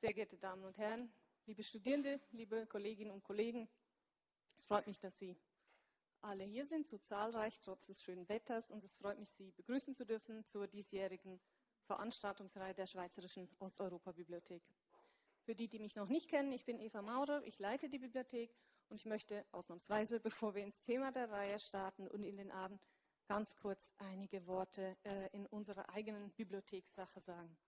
Sehr geehrte Damen und Herren, liebe Studierende, liebe Kolleginnen und Kollegen, es freut mich, dass Sie alle hier sind, so zahlreich trotz des schönen Wetters. Und es freut mich, Sie begrüßen zu dürfen zur diesjährigen Veranstaltungsreihe der Schweizerischen Osteuropa-Bibliothek. Für die, die mich noch nicht kennen, ich bin Eva Maurer, ich leite die Bibliothek und ich möchte ausnahmsweise, bevor wir ins Thema der Reihe starten und in den Abend, ganz kurz einige Worte äh, in unserer eigenen Bibliothekssache sagen.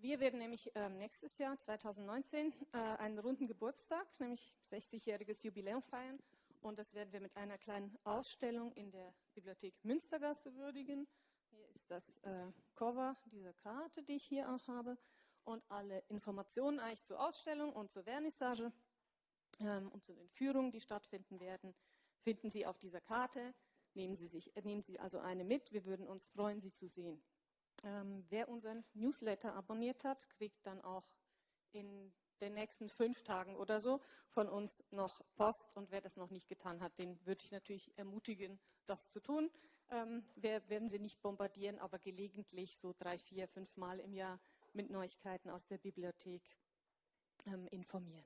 Wir werden nämlich äh, nächstes Jahr, 2019, äh, einen runden Geburtstag, nämlich 60-jähriges Jubiläum feiern. Und das werden wir mit einer kleinen Ausstellung in der Bibliothek Münstergasse würdigen. Hier ist das äh, Cover dieser Karte, die ich hier auch habe. Und alle Informationen eigentlich zur Ausstellung und zur Vernissage ähm, und zu den Führungen, die stattfinden werden, finden Sie auf dieser Karte. Nehmen Sie, sich, äh, nehmen Sie also eine mit. Wir würden uns freuen, Sie zu sehen. Ähm, wer unseren Newsletter abonniert hat, kriegt dann auch in den nächsten fünf Tagen oder so von uns noch Post. Und wer das noch nicht getan hat, den würde ich natürlich ermutigen, das zu tun. Ähm, wir werden Sie nicht bombardieren, aber gelegentlich so drei, vier, fünf Mal im Jahr mit Neuigkeiten aus der Bibliothek ähm, informieren.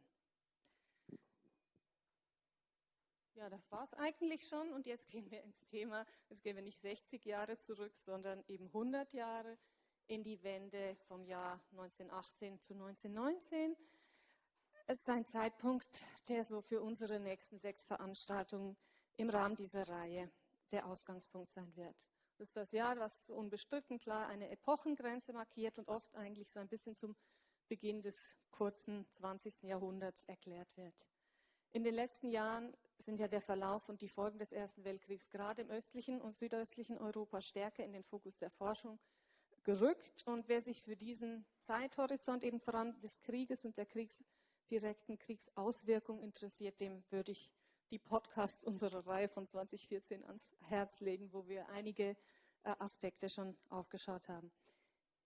Ja, das war es eigentlich schon und jetzt gehen wir ins Thema. Jetzt gehen wir nicht 60 Jahre zurück, sondern eben 100 Jahre in die Wende vom Jahr 1918 zu 1919. Es ist ein Zeitpunkt, der so für unsere nächsten sechs Veranstaltungen im Rahmen dieser Reihe der Ausgangspunkt sein wird. Das ist das Jahr, was unbestritten klar eine Epochengrenze markiert und oft eigentlich so ein bisschen zum Beginn des kurzen 20. Jahrhunderts erklärt wird. In den letzten Jahren sind ja der Verlauf und die Folgen des Ersten Weltkriegs gerade im östlichen und südöstlichen Europa stärker in den Fokus der Forschung gerückt. Und wer sich für diesen Zeithorizont eben vor allem des Krieges und der Kriegs, direkten Kriegsauswirkungen interessiert, dem würde ich die Podcasts unserer Reihe von 2014 ans Herz legen, wo wir einige äh, Aspekte schon aufgeschaut haben.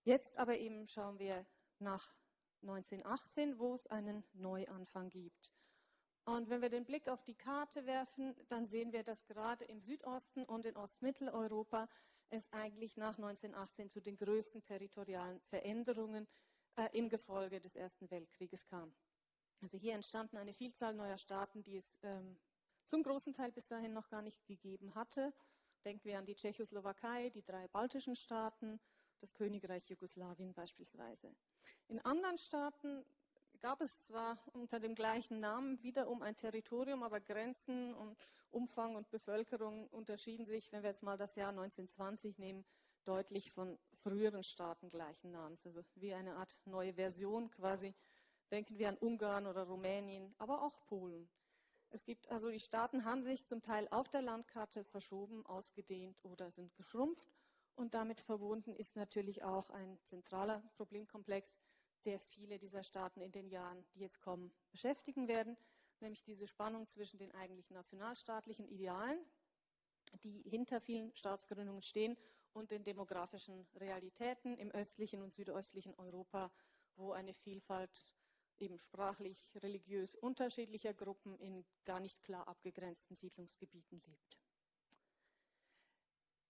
Jetzt aber eben schauen wir nach 1918, wo es einen Neuanfang gibt. Und wenn wir den Blick auf die Karte werfen, dann sehen wir, dass gerade im Südosten und in Ostmitteleuropa es eigentlich nach 1918 zu den größten territorialen Veränderungen äh, im Gefolge des Ersten Weltkrieges kam. Also hier entstanden eine Vielzahl neuer Staaten, die es ähm, zum großen Teil bis dahin noch gar nicht gegeben hatte. Denken wir an die Tschechoslowakei, die drei baltischen Staaten, das Königreich Jugoslawien beispielsweise. In anderen Staaten gab es zwar unter dem gleichen Namen wiederum ein Territorium, aber Grenzen und Umfang und Bevölkerung unterschieden sich, wenn wir jetzt mal das Jahr 1920 nehmen, deutlich von früheren Staaten gleichen Namens. Also wie eine Art neue Version quasi. Denken wir an Ungarn oder Rumänien, aber auch Polen. Es gibt also, die Staaten haben sich zum Teil auf der Landkarte verschoben, ausgedehnt oder sind geschrumpft. Und damit verbunden ist natürlich auch ein zentraler Problemkomplex, der viele dieser Staaten in den Jahren, die jetzt kommen, beschäftigen werden, nämlich diese Spannung zwischen den eigentlich nationalstaatlichen Idealen, die hinter vielen Staatsgründungen stehen, und den demografischen Realitäten im östlichen und südöstlichen Europa, wo eine Vielfalt eben sprachlich, religiös unterschiedlicher Gruppen in gar nicht klar abgegrenzten Siedlungsgebieten lebt.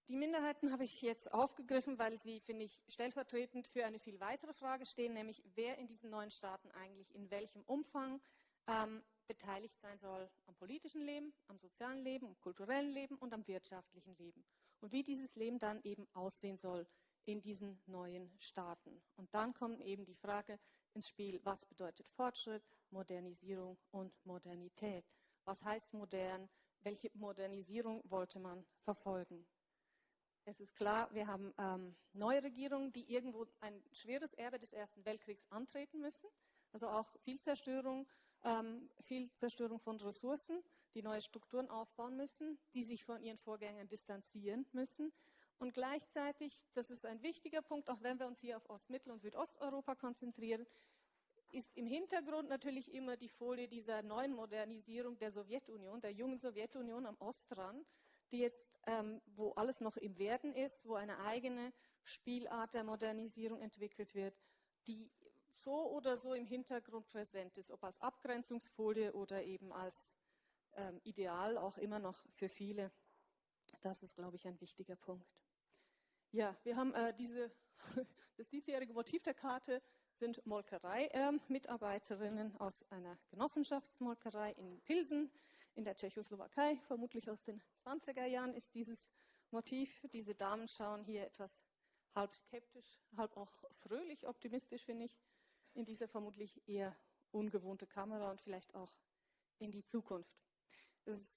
Die Minderheiten habe ich jetzt aufgegriffen, weil sie, finde ich, stellvertretend für eine viel weitere Frage stehen, nämlich wer in diesen neuen Staaten eigentlich in welchem Umfang ähm, beteiligt sein soll am politischen Leben, am sozialen Leben, am kulturellen Leben und am wirtschaftlichen Leben. Und wie dieses Leben dann eben aussehen soll in diesen neuen Staaten. Und dann kommt eben die Frage ins Spiel, was bedeutet Fortschritt, Modernisierung und Modernität? Was heißt modern? Welche Modernisierung wollte man verfolgen? Es ist klar, wir haben ähm, neue Regierungen, die irgendwo ein schweres Erbe des Ersten Weltkriegs antreten müssen. Also auch viel Zerstörung, ähm, viel Zerstörung von Ressourcen, die neue Strukturen aufbauen müssen, die sich von ihren Vorgängern distanzieren müssen. Und gleichzeitig, das ist ein wichtiger Punkt, auch wenn wir uns hier auf Ostmittel- und Südosteuropa konzentrieren, ist im Hintergrund natürlich immer die Folie dieser neuen Modernisierung der Sowjetunion, der jungen Sowjetunion am Ostrand, die jetzt, ähm, wo alles noch im Werden ist, wo eine eigene Spielart der Modernisierung entwickelt wird, die so oder so im Hintergrund präsent ist, ob als Abgrenzungsfolie oder eben als ähm, Ideal auch immer noch für viele. Das ist, glaube ich, ein wichtiger Punkt. Ja, wir haben äh, diese, das diesjährige Motiv der Karte sind Molkerei-Mitarbeiterinnen aus einer Genossenschaftsmolkerei in Pilsen in der Tschechoslowakei. Vermutlich aus den 20er Jahren ist dieses Motiv. Diese Damen schauen hier etwas halb skeptisch, halb auch fröhlich optimistisch, finde ich, in dieser vermutlich eher ungewohnte Kamera und vielleicht auch in die Zukunft. Ist,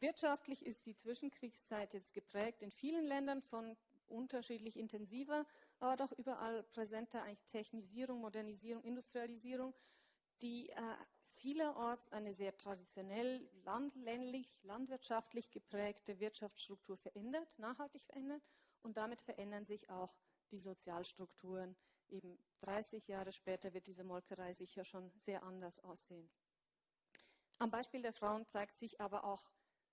wirtschaftlich ist die Zwischenkriegszeit jetzt geprägt in vielen Ländern von unterschiedlich intensiver, aber doch überall präsenter eigentlich Technisierung, Modernisierung, Industrialisierung, die äh, vielerorts eine sehr traditionell landländlich, landwirtschaftlich geprägte Wirtschaftsstruktur verändert, nachhaltig verändert und damit verändern sich auch die Sozialstrukturen. Eben 30 Jahre später wird diese Molkerei sicher schon sehr anders aussehen. Am Beispiel der Frauen zeigt sich aber auch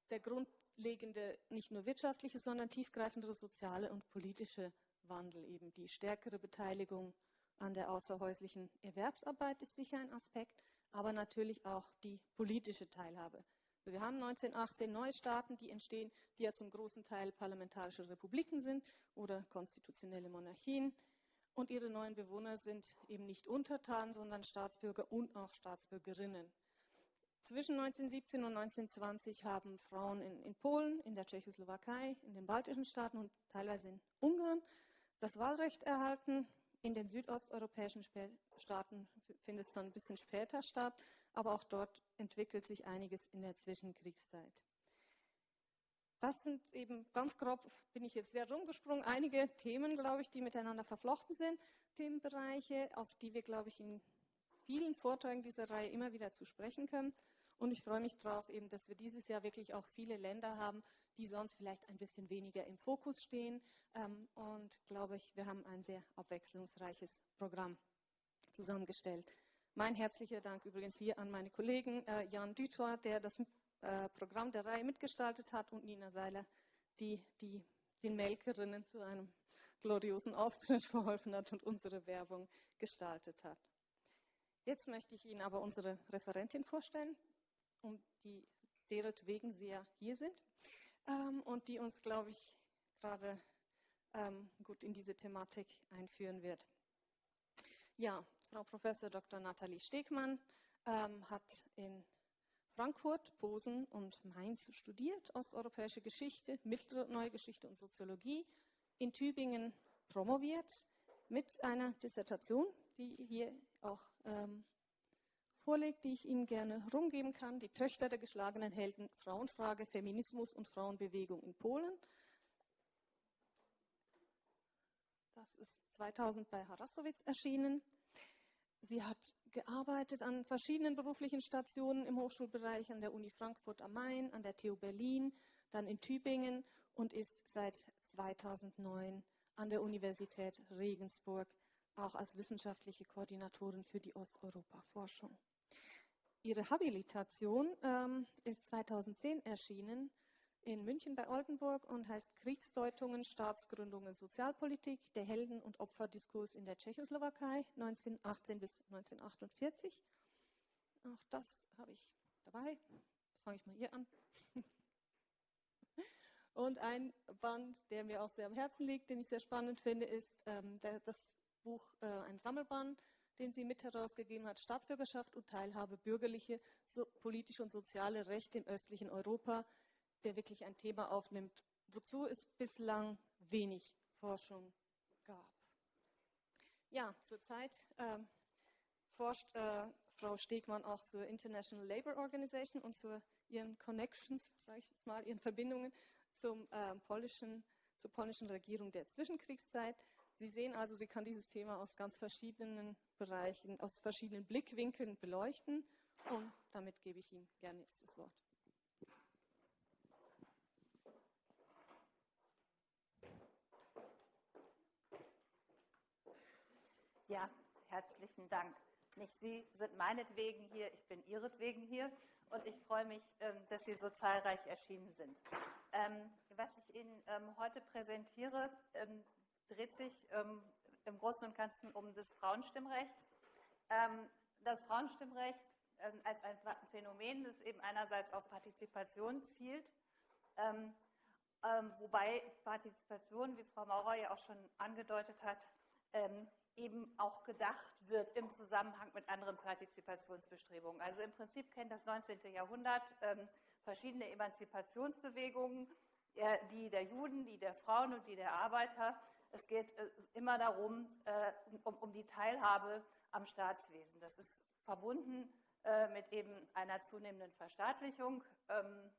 der grundlegende, nicht nur wirtschaftliche, sondern tiefgreifendere soziale und politische Wandel. Eben die stärkere Beteiligung an der außerhäuslichen Erwerbsarbeit ist sicher ein Aspekt, aber natürlich auch die politische Teilhabe. Wir haben 1918 neue Staaten, die entstehen, die ja zum großen Teil parlamentarische Republiken sind oder konstitutionelle Monarchien. Und ihre neuen Bewohner sind eben nicht Untertan, sondern Staatsbürger und auch Staatsbürgerinnen. Zwischen 1917 und 1920 haben Frauen in, in, Polen, in der Tschechoslowakei, in den baltischen Staaten und teilweise in Ungarn das Wahlrecht erhalten. In den südosteuropäischen Staaten findet es dann ein bisschen später statt, aber auch dort entwickelt sich einiges in der Zwischenkriegszeit. Das sind eben ganz grob, bin ich jetzt sehr rumgesprungen, einige Themen, glaube ich, die miteinander verflochten sind, Themenbereiche, auf die wir, glaube ich, in vielen Vorträgen dieser Reihe immer wieder zu sprechen können. Und ich freue mich darauf, eben, dass wir dieses Jahr wirklich auch viele Länder haben, die sonst vielleicht ein bisschen weniger im Fokus stehen. Ähm, und glaube ich, wir haben ein sehr abwechslungsreiches Programm zusammengestellt. Mein herzlicher Dank übrigens hier an meine Kollegen äh, Jan Dütor, der das äh, Programm der Reihe mitgestaltet hat, und Nina Seiler, die, die den Melkerinnen zu einem gloriosen Auftritt verholfen hat und unsere Werbung gestaltet hat. Jetzt möchte ich Ihnen aber unsere Referentin vorstellen, um die deretwegen Sie ja hier sind ähm, und die uns, glaube ich, gerade ähm, gut in diese Thematik einführen wird. Ja, Frau Professor Dr. Nathalie Stegmann ähm, hat in Frankfurt, Posen und Mainz studiert, osteuropäische Geschichte, mittlere neue Geschichte und Soziologie, in Tübingen promoviert mit einer Dissertation, die hier auch ähm, vorlegt, die ich Ihnen gerne rumgeben kann. Die Töchter der geschlagenen Helden, Frauenfrage, Feminismus und Frauenbewegung in Polen. Das ist 2000 bei Harasowitz erschienen. Sie hat gearbeitet an verschiedenen beruflichen Stationen im Hochschulbereich, an der Uni Frankfurt am Main, an der TU Berlin, dann in Tübingen und ist seit 2009 an der Universität Regensburg auch als wissenschaftliche Koordinatorin für die Osteuropa-Forschung. Ihre Habilitation ähm, ist 2010 erschienen in München bei Oldenburg und heißt Kriegsdeutungen, Staatsgründungen, Sozialpolitik, der Helden- und Opferdiskurs in der Tschechoslowakei 1918 bis 1948. Auch das habe ich dabei. Fange ich mal hier an. Und ein Band, der mir auch sehr am Herzen liegt, den ich sehr spannend finde, ist ähm, das Buch, äh, ein Sammelband, den sie mit herausgegeben hat, Staatsbürgerschaft und Teilhabe, bürgerliche, so, politische und soziale Rechte im östlichen Europa, der wirklich ein Thema aufnimmt, wozu es bislang wenig Forschung gab. Ja, zurzeit äh, forscht äh, Frau Stegmann auch zur International Labour Organization und zu ihren Connections, sage ich jetzt mal, ihren Verbindungen zum, äh, polnischen, zur polnischen Regierung der Zwischenkriegszeit. Sie sehen also, sie kann dieses Thema aus ganz verschiedenen Bereichen, aus verschiedenen Blickwinkeln beleuchten und damit gebe ich Ihnen gerne jetzt das Wort. Ja, herzlichen Dank. Nicht Sie sind meinetwegen hier, ich bin Ihretwegen hier und ich freue mich, ähm, dass Sie so zahlreich erschienen sind. Ähm, was ich Ihnen ähm, heute präsentiere, dreht sich im Großen und Ganzen um das Frauenstimmrecht. Das Frauenstimmrecht als ein Phänomen, das eben einerseits auf Partizipation zielt, wobei Partizipation, wie Frau Maurer ja auch schon angedeutet hat, eben auch gedacht wird im Zusammenhang mit anderen Partizipationsbestrebungen. Also im Prinzip kennt das 19. Jahrhundert ähm, verschiedene Emanzipationsbewegungen, äh, die der Juden, die der Frauen und die der Arbeiter. Es geht äh, immer darum, äh, um, um, die Teilhabe am Staatswesen. Das ist verbunden äh, mit eben einer zunehmenden Verstaatlichung. Ähm,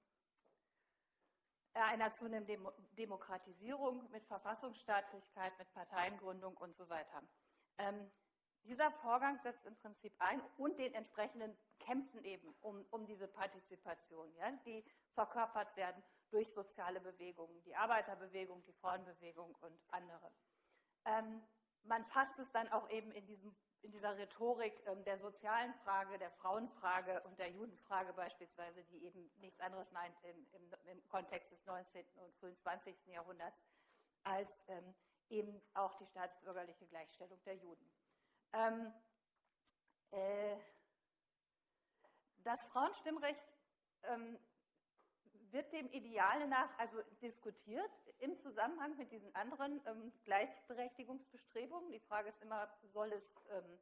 äh, einer zunehmenden Demokratisierung, mit Verfassungsstaatlichkeit, mit Parteiengründung und so weiter. Ähm, dieser Vorgang setzt im Prinzip ein und den entsprechenden Kämpfen eben um, um diese Partizipation, ja, die verkörpert werden durch soziale Bewegungen, die Arbeiterbewegung, die Frauenbewegung und andere. Ähm, man fasst es dann auch eben in, diesem, in dieser Rhetorik ähm, der sozialen Frage, der Frauenfrage und der Judenfrage beispielsweise, die eben nichts anderes meint im, im, im Kontext des 19. und frühen 20. Jahrhunderts, als ähm, eben auch die staatsbürgerliche Gleichstellung der Juden. Ähm, äh, das Frauenstimmrecht ähm, wird dem Ideal nach also diskutiert im Zusammenhang mit diesen anderen ähm, Gleichberechtigungsbestrebungen. Die Frage ist immer, soll es, ähm,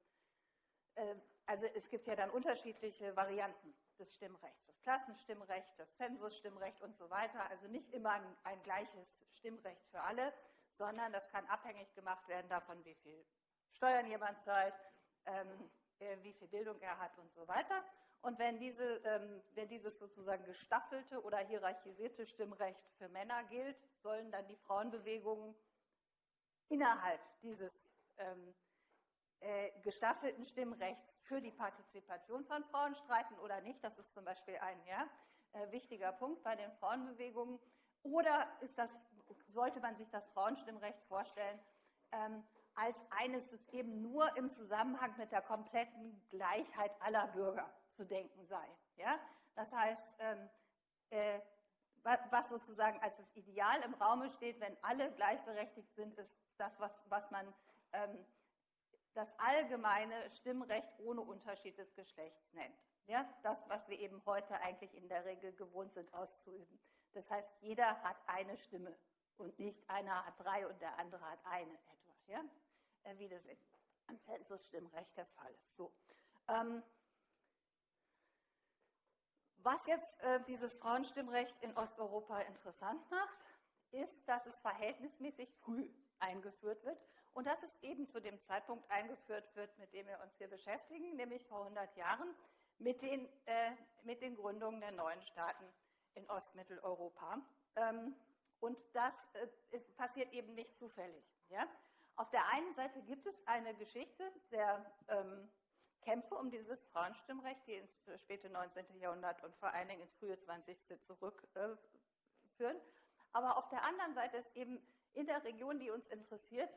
äh, also es gibt ja dann unterschiedliche Varianten des Stimmrechts, das Klassenstimmrecht, das Zensusstimmrecht und so weiter. Also nicht immer ein, ein gleiches Stimmrecht für alle, sondern das kann abhängig gemacht werden davon, wie viel Steuern jemand zahlt, ähm, äh, wie viel Bildung er hat und so weiter. Und wenn, diese, ähm, wenn dieses sozusagen gestaffelte oder hierarchisierte Stimmrecht für Männer gilt, sollen dann die Frauenbewegungen innerhalb dieses ähm, äh, gestaffelten Stimmrechts für die Partizipation von Frauen streiten oder nicht. Das ist zum Beispiel ein ja, äh, wichtiger Punkt bei den Frauenbewegungen. Oder das, sollte man sich das Frauenstimmrecht vorstellen ähm, als eines, das eben nur im Zusammenhang mit der kompletten Gleichheit aller Bürger zu denken sei. Ja? Das heißt, ähm, äh, was sozusagen als das Ideal im Raume steht, wenn alle gleichberechtigt sind, ist das, was, was man ähm, das allgemeine Stimmrecht ohne Unterschied des Geschlechts nennt. Ja? Das, was wir eben heute eigentlich in der Regel gewohnt sind auszuüben. Das heißt, jeder hat eine Stimme und nicht einer hat drei und der andere hat eine etwa. Ja? Äh, wie das im Zensusstimmrecht der Fall ist. So. Ähm, was jetzt äh, dieses Frauenstimmrecht in Osteuropa interessant macht, ist, dass es verhältnismäßig früh eingeführt wird und dass es eben zu dem Zeitpunkt eingeführt wird, mit dem wir uns hier beschäftigen, nämlich vor 100 Jahren mit den, äh, mit den Gründungen der neuen Staaten in Ostmitteleuropa. Ähm, und das äh, passiert eben nicht zufällig. Ja? Auf der einen Seite gibt es eine Geschichte der ähm, Kämpfe um dieses Frauenstimmrecht, die ins späte 19. Jahrhundert und vor allen Dingen ins frühe 20. zurückführen. Aber auf der anderen Seite ist eben in der Region, die uns interessiert,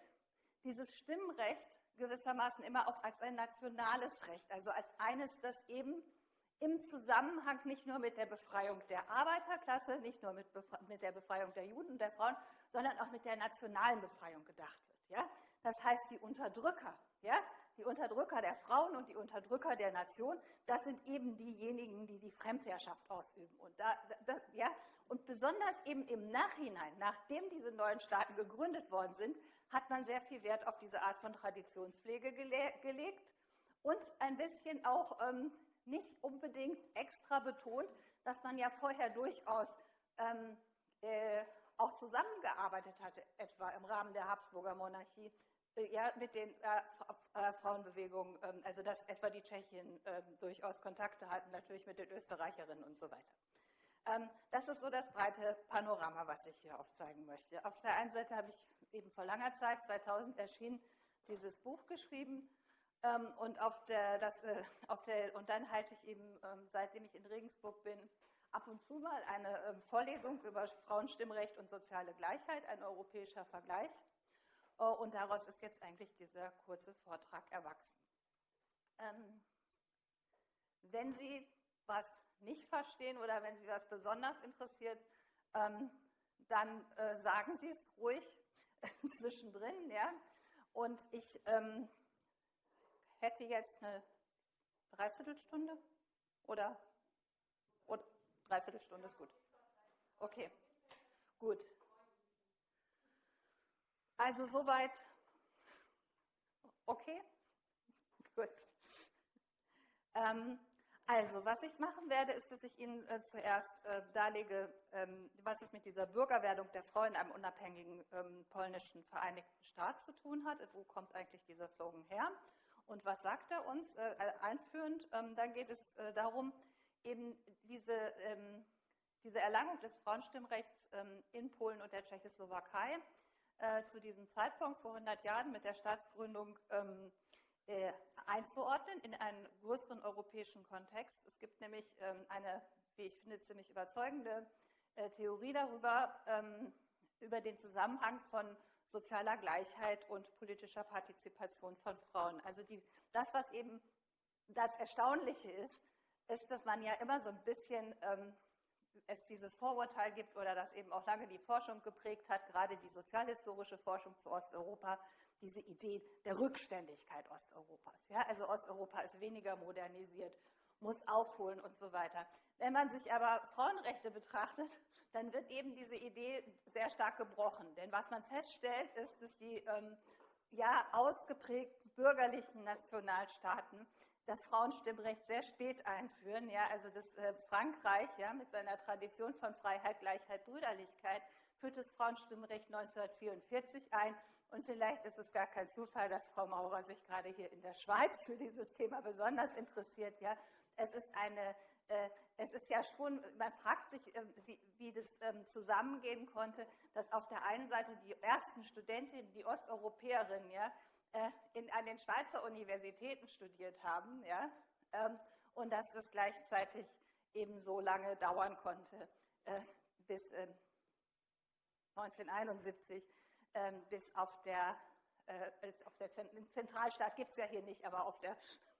dieses Stimmrecht gewissermaßen immer auch als ein nationales Recht, also als eines, das eben im Zusammenhang nicht nur mit der Befreiung der Arbeiterklasse, nicht nur mit, mit der Befreiung der Juden und der Frauen, sondern auch mit der nationalen Befreiung gedacht wird. Ja? Das heißt, die Unterdrücker, ja? Die Unterdrücker der Frauen und die Unterdrücker der Nation, das sind eben diejenigen, die die Fremdherrschaft ausüben. Und, da, da, ja? und besonders eben im Nachhinein, nachdem diese neuen Staaten gegründet worden sind, hat man sehr viel Wert auf diese Art von Traditionspflege gele gelegt und ein bisschen auch ähm, nicht unbedingt extra betont, dass man ja vorher durchaus ähm, äh, auch zusammengearbeitet hatte, etwa im Rahmen der Habsburger Monarchie, äh, ja, mit den äh, äh, Frauenbewegungen, ähm, also dass etwa die Tschechien ähm, durchaus Kontakte hatten, natürlich mit den Österreicherinnen und so weiter. Ähm, das ist so das breite Panorama, was ich hier aufzeigen möchte. Auf der einen Seite habe ich eben vor langer Zeit, 2000 erschienen, dieses Buch geschrieben ähm, und, auf der, das, äh, auf der, und dann halte ich eben, ähm, seitdem ich in Regensburg bin, ab und zu mal eine ähm, Vorlesung über Frauenstimmrecht und soziale Gleichheit, ein europäischer Vergleich. Äh, und daraus ist jetzt eigentlich dieser kurze Vortrag erwachsen. Ähm, wenn Sie was nicht verstehen oder wenn Sie was besonders interessiert, ähm, dann äh, sagen Sie es ruhig zwischendrin. Ja? Und ich ähm, hätte jetzt eine Dreiviertelstunde oder Dreiviertelstunde ist gut. Okay, gut. Also soweit Okay? Gut. Ähm, also, was ich machen werde, ist, dass ich Ihnen äh, zuerst äh, darlege, ähm, was es mit dieser Bürgerwerdung der Frau in einem unabhängigen ähm, polnischen Vereinigten Staat zu tun hat. Wo kommt eigentlich dieser Slogan her? Und was sagt er uns äh, einführend? Ähm, dann geht es äh, darum, eben diese, ähm, diese Erlangung des Frauenstimmrechts ähm, in Polen und der Tschechoslowakei äh, zu diesem Zeitpunkt vor 100 Jahren mit der Staatsgründung ähm, äh, einzuordnen in einen größeren europäischen Kontext. Es gibt nämlich ähm, eine, wie ich finde, ziemlich überzeugende äh, Theorie darüber, ähm, über den Zusammenhang von sozialer Gleichheit und politischer Partizipation von Frauen. Also die, das, was eben das Erstaunliche ist, ist, dass man ja immer so ein bisschen ähm, es dieses Vorurteil gibt oder das eben auch lange die Forschung geprägt hat, gerade die sozialhistorische Forschung zu Osteuropa, diese Idee der Rückständigkeit Osteuropas. Ja, also Osteuropa ist weniger modernisiert, muss aufholen und so weiter. Wenn man sich aber Frauenrechte betrachtet, dann wird eben diese Idee sehr stark gebrochen. Denn was man feststellt, ist, dass die ähm, ja ausgeprägten bürgerlichen Nationalstaaten das Frauenstimmrecht sehr spät einführen. Ja, also das äh, Frankreich ja, mit seiner Tradition von Freiheit, Gleichheit, Brüderlichkeit führt das Frauenstimmrecht 1944 ein und vielleicht ist es gar kein Zufall, dass Frau Maurer sich gerade hier in der Schweiz für dieses Thema besonders interessiert. Ja, es ist eine, äh, es ist ja schon, man fragt sich, äh, wie, wie, das ähm, zusammengehen konnte, dass auf der einen Seite die ersten Studentinnen, die Osteuropäerinnen, ja, äh, in, an den Schweizer Universitäten studiert haben, ja, ähm, und dass das gleichzeitig eben so lange dauern konnte, äh, bis 1971 ähm, bis auf der, äh, auf der Zentralstaat gibt es ja hier nicht, aber auf der,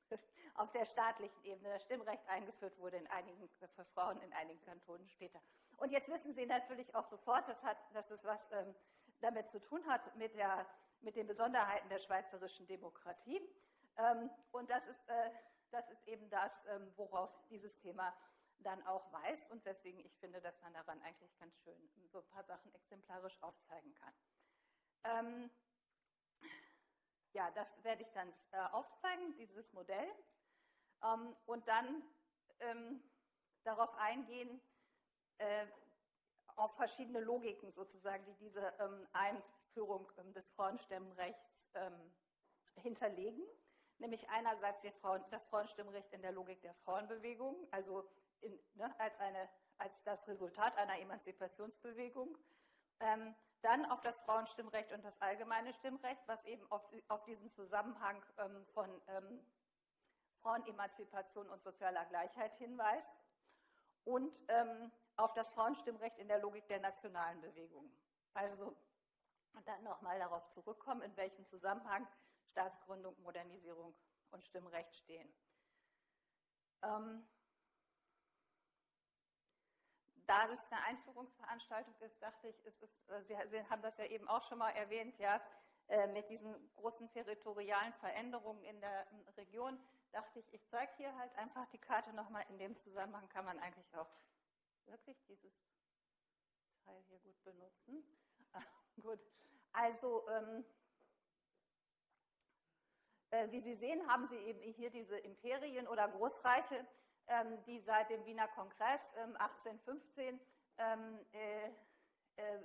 auf der staatlichen Ebene das Stimmrecht eingeführt wurde in einigen, für Frauen in einigen Kantonen später. Und jetzt wissen Sie natürlich auch sofort, dass, hat, dass es was ähm, damit zu tun hat mit, der, mit den Besonderheiten der schweizerischen Demokratie. Ähm, und das ist, äh, das ist eben das, ähm, worauf dieses Thema dann auch weist und weswegen ich finde, dass man daran eigentlich ganz schön so ein paar Sachen exemplarisch aufzeigen kann. Ähm, ja, das werde ich dann äh, aufzeigen, dieses Modell. Und dann darauf eingehen, äh, auf verschiedene Logiken sozusagen, die diese ähm, Einführung ähm, des Frauenstimmrechts ähm, hinterlegen. Nämlich einerseits das Frauenstimmrecht in der Logik der Frauenbewegung, also in, ne, als, eine, als das Resultat einer Emanzipationsbewegung. Ähm, dann auf das Frauenstimmrecht und das allgemeine Stimmrecht, was eben auf, auf diesen Zusammenhang von Frauenemanzipation und sozialer Gleichheit hinweist. Und auf das Frauenstimmrecht in der Logik der nationalen Bewegungen. Also dann nochmal darauf zurückkommen, in welchem Zusammenhang Staatsgründung, Modernisierung und Stimmrecht stehen. Ähm, da das eine Einführungsveranstaltung ist, dachte ich, ist es, äh, Sie, Sie, haben das ja eben auch schon mal erwähnt, ja, äh, mit diesen großen territorialen Veränderungen in der Region, dachte ich, ich zeige hier halt einfach die Karte nochmal. In dem Zusammenhang kann man eigentlich auch wirklich dieses Teil hier gut benutzen. Gut, also ähm, äh, wie Sie sehen, haben Sie eben hier diese Imperien oder Großreiche, ähm, die seit dem Wiener Kongress 1815 ähm, ähm, äh, äh,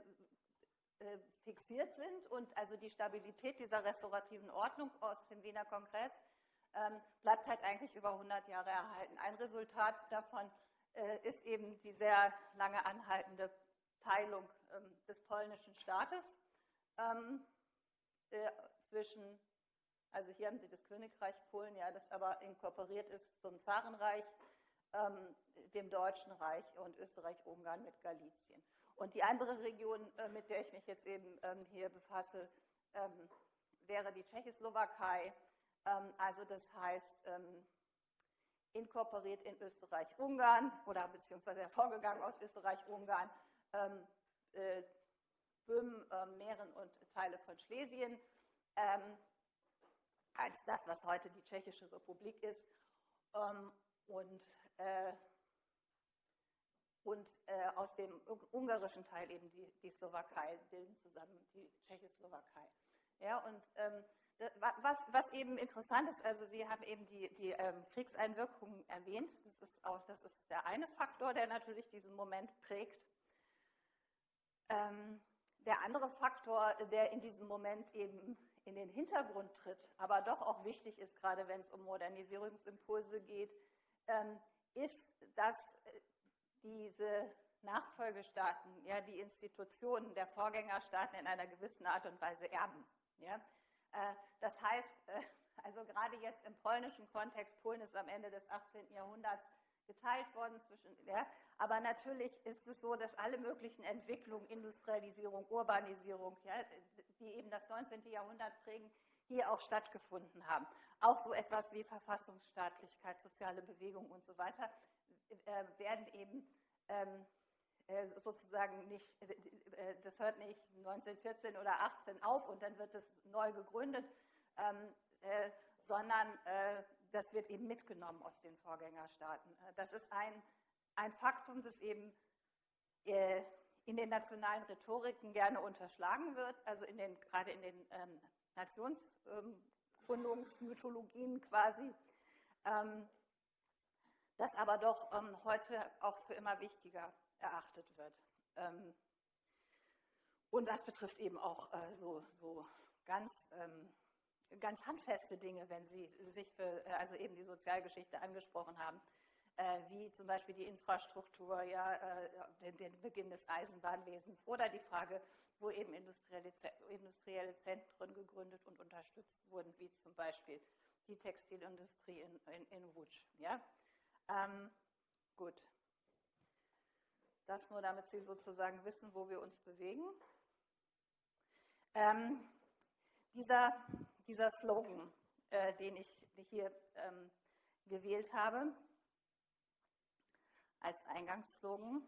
äh, fixiert sind und also die Stabilität dieser restaurativen Ordnung aus dem Wiener Kongress ähm, bleibt halt eigentlich über 100 Jahre erhalten. Ein Resultat davon äh, ist eben die sehr lange anhaltende Teilung ähm, des polnischen Staates ähm, äh, zwischen, also hier haben Sie das Königreich Polen, ja, das aber inkorporiert ist zum Zarenreich ähm, dem Deutschen Reich und Österreich-Ungarn mit Galizien. Und die andere Region, äh, mit der ich mich jetzt eben ähm, hier befasse, ähm, wäre die Tschechoslowakei. Ähm, also das heißt, inkorporiert in Österreich-Ungarn oder beziehungsweise hervorgegangen aus Österreich-Ungarn, Böhmen, äh, Mähren und Teile von Schlesien, als das, was heute die Tschechische Republik ist. und äh, und äh, aus dem ungarischen Teil eben die, die Slowakei bilden zusammen die Tschechoslowakei. Ja, und ähm, was, was, eben interessant ist, also Sie haben eben die, die ähm, Kriegseinwirkungen erwähnt. Das ist auch, das ist der eine Faktor, der natürlich diesen Moment prägt. Ähm, der andere Faktor, der in diesem Moment eben in den Hintergrund tritt, aber doch auch wichtig ist, gerade wenn es um Modernisierungsimpulse geht, ähm, ist, dass äh, diese Nachfolgestaaten, ja, die Institutionen der Vorgängerstaaten in einer gewissen Art und Weise erben. Ja? Äh, das heißt, äh, also gerade jetzt im polnischen Kontext, Polen ist am Ende des 18. Jahrhunderts geteilt worden zwischen, ja, aber natürlich ist es so, dass alle möglichen Entwicklungen, Industrialisierung, Urbanisierung, ja, die eben das 19. Jahrhundert prägen, hier auch stattgefunden haben. Auch so etwas wie Verfassungsstaatlichkeit, soziale Bewegung und so weiter äh, werden eben ähm, äh, sozusagen nicht, äh, das hört nicht 1914 oder 18 auf und dann wird es neu gegründet, ähm, äh, sondern das wird eben mitgenommen aus den Vorgängerstaaten. Das ist ein, ein Faktum, das eben in den nationalen Rhetoriken gerne unterschlagen wird, also in den, gerade in den ähm, Nationsgründungsmythologien quasi, ähm, das aber doch ähm, heute auch für immer wichtiger erachtet wird. Ähm, und das betrifft eben auch äh, so, so ganz, ähm, ganz handfeste Dinge, wenn Sie sich für, äh, also eben die Sozialgeschichte angesprochen haben, äh, wie zum Beispiel die Infrastruktur, ja, den, den, Beginn des Eisenbahnwesens oder die Frage, wo eben industrielle, industrielle Zentren gegründet und unterstützt wurden, wie zum Beispiel die Textilindustrie in, in, in Łódź. Ja? Ähm, gut. Das nur, damit Sie sozusagen wissen, wo wir uns bewegen. Ähm, dieser, dieser Slogan, äh, den ich hier ähm, gewählt habe, als Eingangsslogan,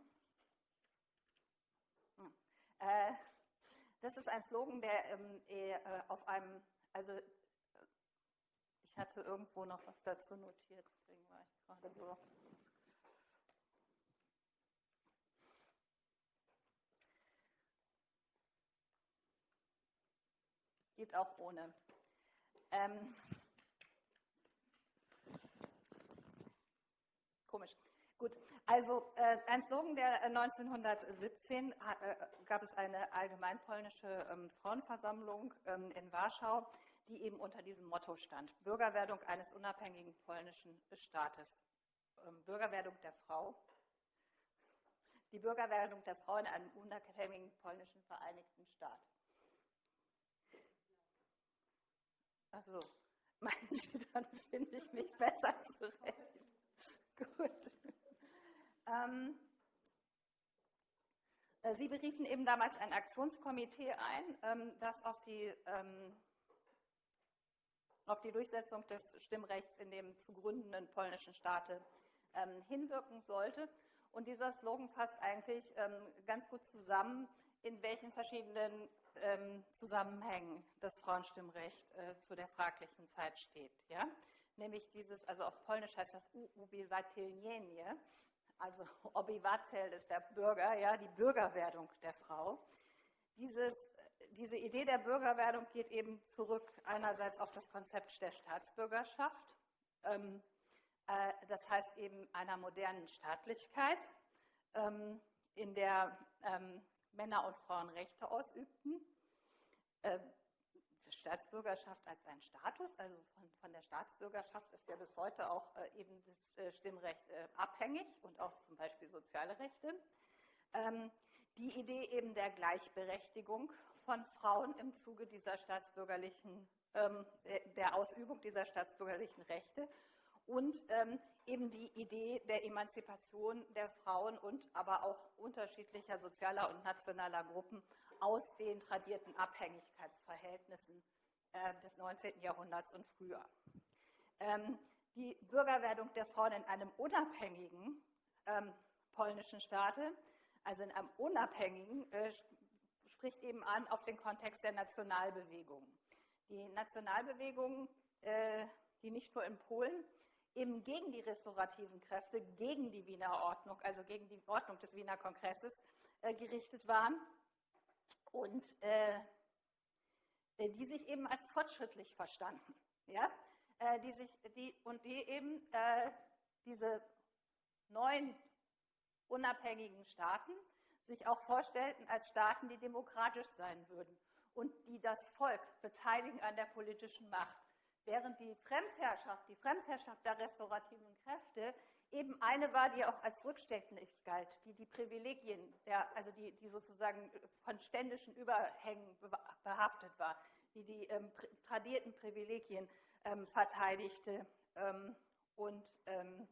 hm, äh, das ist ein Slogan, der ähm, äh, auf einem, also ich hatte irgendwo noch was dazu notiert, deswegen war ich gerade so. Geht auch ohne. Ähm, komisch. Gut, also äh, ein Slogan, der 1917 äh, äh, gab es eine allgemeinpolnische ähm, Frauenversammlung ähm, in Warschau, die eben unter diesem Motto stand: Bürgerwerdung eines unabhängigen polnischen Staates. Ähm, Bürgerwerdung der Frau. Die Bürgerwerdung der Frau in einem unabhängigen polnischen Vereinigten Staat. Also, meinen Sie, dann finde ich mich besser zurecht. Gut. Ähm, äh, Sie beriefen eben damals ein Aktionskomitee ein, ähm, das auf die, ähm, auf die Durchsetzung des Stimmrechts in dem zu gründenden polnischen Staate ähm, hinwirken sollte. Und dieser Slogan fasst eigentlich ähm, ganz gut zusammen, in welchen verschiedenen ähm, Zusammenhängen das Frauenstimmrecht äh, zu der fraglichen Zeit steht. Ja? Nämlich dieses, also auf Polnisch heißt das Ubiwatelnienie, also Obywatel ist der Bürger, ja, die Bürgerwerdung der Frau. Dieses, diese Idee der Bürgerwerdung geht eben zurück einerseits auf das Konzept der Staatsbürgerschaft, ähm, äh, das heißt eben einer modernen Staatlichkeit, ähm, in der ähm, Männer und Frauen Rechte ausübten. Äh, Staatsbürgerschaft als ein Status, also von, von, der Staatsbürgerschaft ist ja bis heute auch äh, eben das äh, Stimmrecht äh, abhängig und auch zum Beispiel soziale Rechte. Ähm, die Idee eben der Gleichberechtigung von Frauen im Zuge dieser staatsbürgerlichen, ähm, der Ausübung dieser staatsbürgerlichen Rechte und ähm, eben die Idee der Emanzipation der Frauen und aber auch unterschiedlicher sozialer und nationaler Gruppen aus den tradierten Abhängigkeitsverhältnissen äh, des 19. Jahrhunderts und früher. Ähm, die Bürgerwerdung der Frauen in einem unabhängigen ähm, polnischen Staate, also in einem unabhängigen, äh, spricht eben an auf den Kontext der Nationalbewegung. Die Nationalbewegung, äh, die nicht nur in Polen, eben gegen die restaurativen Kräfte, gegen die Wiener Ordnung, also gegen die Ordnung des Wiener Kongresses äh, gerichtet waren und äh, die sich eben als fortschrittlich verstanden. Ja? die sich, die, und die eben diese neuen unabhängigen Staaten sich auch vorstellten als Staaten, die demokratisch sein würden und die das Volk beteiligen an der politischen Macht. Während die Fremdherrschaft, die Fremdherrschaft der restaurativen Kräfte eben eine war, die auch als rückständig galt, die die Privilegien, der, also die, die sozusagen von ständischen Überhängen behaftet war, die die ähm, tradierten Privilegien ähm, verteidigte. Ähm, und ähm,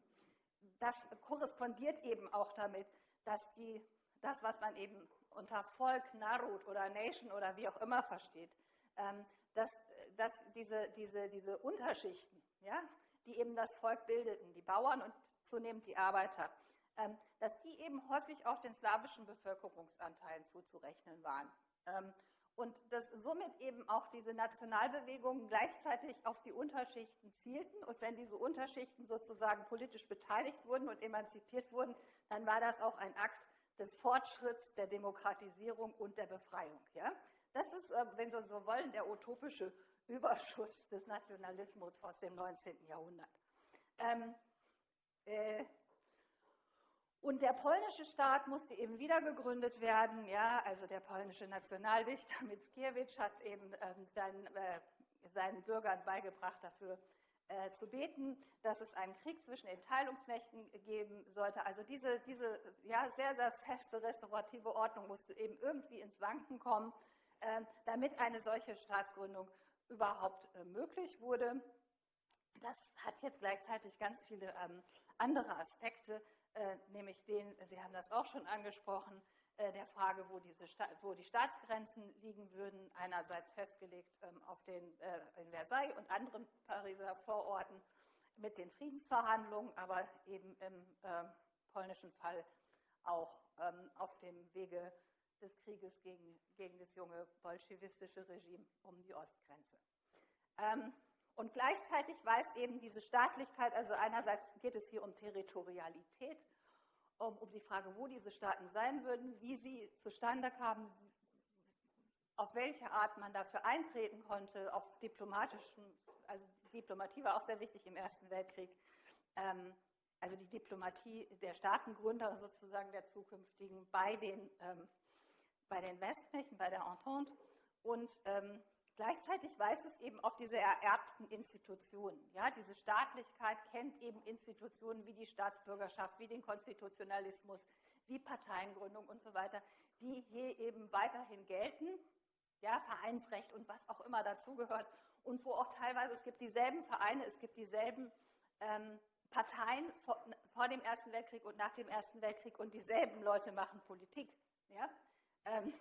das korrespondiert eben auch damit, dass die, das, was man eben unter Volk, Narut oder Nation oder wie auch immer versteht, ähm, dass, dass diese, diese, diese Unterschichten, ja, die eben das Volk bildeten, die Bauern und zunehmend die Arbeiter, ähm, dass die eben häufig auch den slawischen Bevölkerungsanteilen zuzurechnen waren. Ähm, und dass somit eben auch diese Nationalbewegungen gleichzeitig auf die Unterschichten zielten. Und wenn diese Unterschichten sozusagen politisch beteiligt wurden und emanzipiert wurden, dann war das auch ein Akt des Fortschritts, der Demokratisierung und der Befreiung. Ja? Das ist, äh, wenn Sie so wollen, der utopische Überschuss des Nationalismus aus dem 19. Jahrhundert. Ähm, äh, und der polnische Staat musste eben wieder gegründet werden. Ja, also der polnische Nationaldichter Mickiewicz hat eben ähm, seinen, äh, seinen Bürgern beigebracht, dafür äh, zu beten, dass es einen Krieg zwischen den Teilungsmächten geben sollte. Also diese, diese ja, sehr, sehr feste restaurative Ordnung musste eben irgendwie ins Wanken kommen, äh, damit eine solche Staatsgründung überhaupt äh, möglich wurde. Das hat jetzt gleichzeitig ganz viele ähm, andere Aspekte, äh, nämlich den, Sie haben das auch schon angesprochen, äh, der Frage, wo, diese wo die Staatsgrenzen liegen würden, einerseits festgelegt ähm, auf den, in Versailles und anderen Pariser Vororten mit den Friedensverhandlungen, aber eben im polnischen Fall auch ähm, auf dem Wege des Krieges gegen, gegen das junge bolschewistische Regime um die Ostgrenze. Und gleichzeitig weiß eben diese Staatlichkeit, also einerseits geht es hier um Territorialität, um, um die Frage, wo diese Staaten sein würden, wie sie zustande kamen, auf welche Art man dafür eintreten konnte, auf diplomatischen, also Diplomatie war auch sehr wichtig im Ersten Weltkrieg, ähm, also die Diplomatie der Staatengründer sozusagen der zukünftigen bei den, ähm, bei den Westmächten, bei der Entente und ähm, Gleichzeitig weist es eben auf diese ererbten Institutionen. Ja, diese Staatlichkeit kennt eben Institutionen wie die Staatsbürgerschaft, wie den Konstitutionalismus, wie Parteiengründung und so weiter, die hier eben weiterhin gelten. Ja, Vereinsrecht und was auch immer dazugehört. Und wo auch teilweise, es gibt dieselben Vereine, es gibt dieselben ähm, Parteien vor, vor, dem Ersten Weltkrieg und nach dem Ersten Weltkrieg und dieselben Leute machen Politik. Ja? Ähm,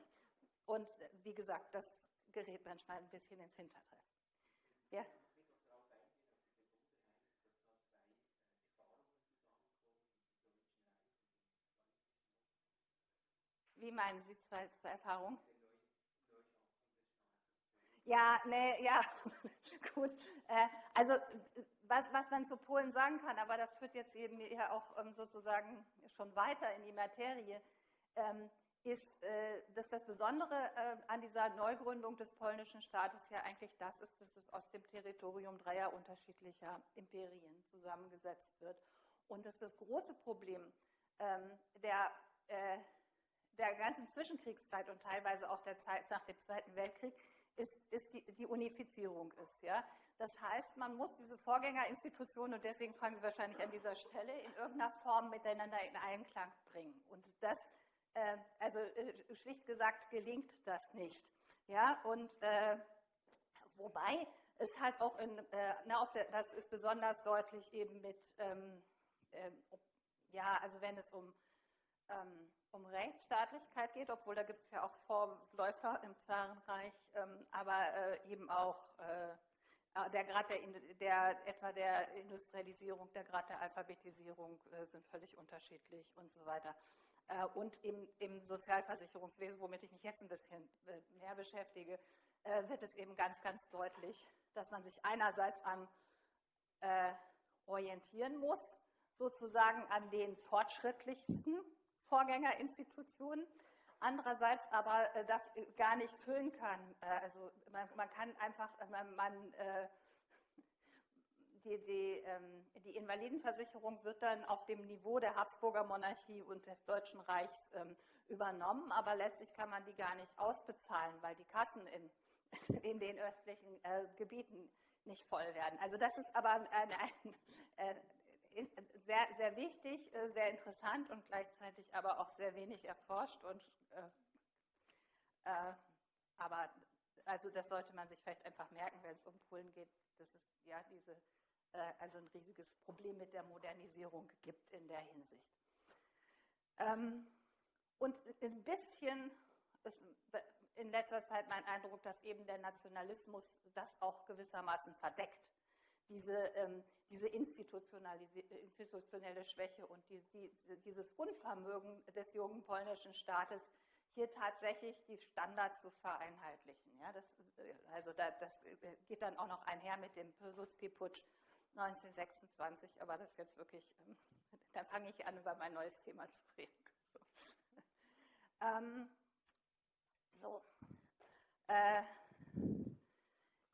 und wie gesagt, das gerät manchmal ein bisschen ins Hintertreffen. Ja? Wie meinen Sie zwei, zwei Erfahrungen? Ja, nee, ja, gut. Äh, also was, was man zu Polen sagen kann, aber das führt jetzt eben ja auch ähm, sozusagen schon weiter in die Materie. Ähm, ist, äh, dass das Besondere äh, an dieser Neugründung des polnischen Staates ja eigentlich das ist, dass es aus dem Territorium dreier unterschiedlicher Imperien zusammengesetzt wird. Und dass das große Problem ähm, der, äh, der ganzen Zwischenkriegszeit und teilweise auch der Zeit nach dem Zweiten Weltkrieg ist, ist die, die Unifizierung ist. Ja? Das heißt, man muss diese Vorgängerinstitutionen, und deswegen fangen Sie wahrscheinlich an dieser Stelle, in irgendeiner Form miteinander in Einklang bringen. Und das also äh, schlicht gesagt gelingt das nicht. Ja, und äh, wobei es halt auch in, äh, na, der, das ist besonders deutlich eben mit, ähm, äh, ja, also wenn es um, ähm, um Rechtsstaatlichkeit geht, obwohl da gibt es ja auch Vorläufer im Zarenreich, ähm, aber äh, eben auch der Grad der, der, etwa der Industrialisierung, der Grad der Alphabetisierung sind völlig unterschiedlich und so weiter. Äh, und im, im, Sozialversicherungswesen, womit ich mich jetzt ein bisschen äh, mehr beschäftige, äh, wird es eben ganz, ganz deutlich, dass man sich einerseits an äh, orientieren muss, sozusagen an den fortschrittlichsten Vorgängerinstitutionen, andererseits aber äh, das gar nicht füllen kann. Äh, also man, man kann einfach, man, man die, die, ähm, die, Invalidenversicherung wird dann auf dem Niveau der Habsburger Monarchie und des Deutschen Reichs ähm, übernommen, aber letztlich kann man die gar nicht ausbezahlen, weil die Kassen in, in den östlichen äh, Gebieten nicht voll werden. Also das ist aber ein, ein, ein, äh, sehr, sehr wichtig, äh, sehr interessant und gleichzeitig aber auch sehr wenig erforscht. Und, äh, äh, aber also das sollte man sich vielleicht einfach merken, wenn es um Polen geht, dass es ja diese äh, also ein riesiges Problem mit der Modernisierung gibt in der Hinsicht. Ähm, und ein bisschen ist in letzter Zeit mein Eindruck, dass eben der Nationalismus das auch gewissermaßen verdeckt. Diese, ähm, diese institutionelle Schwäche und die, die, dieses Unvermögen des jungen polnischen Staates, hier tatsächlich die Standards zu vereinheitlichen. Ja, das, äh, also da, das äh, geht dann auch noch einher mit dem Pilsudski-Putsch 1926, aber das ist jetzt wirklich, ähm, dann fange ich an, über mein neues Thema zu reden. So. Ähm, so. Äh,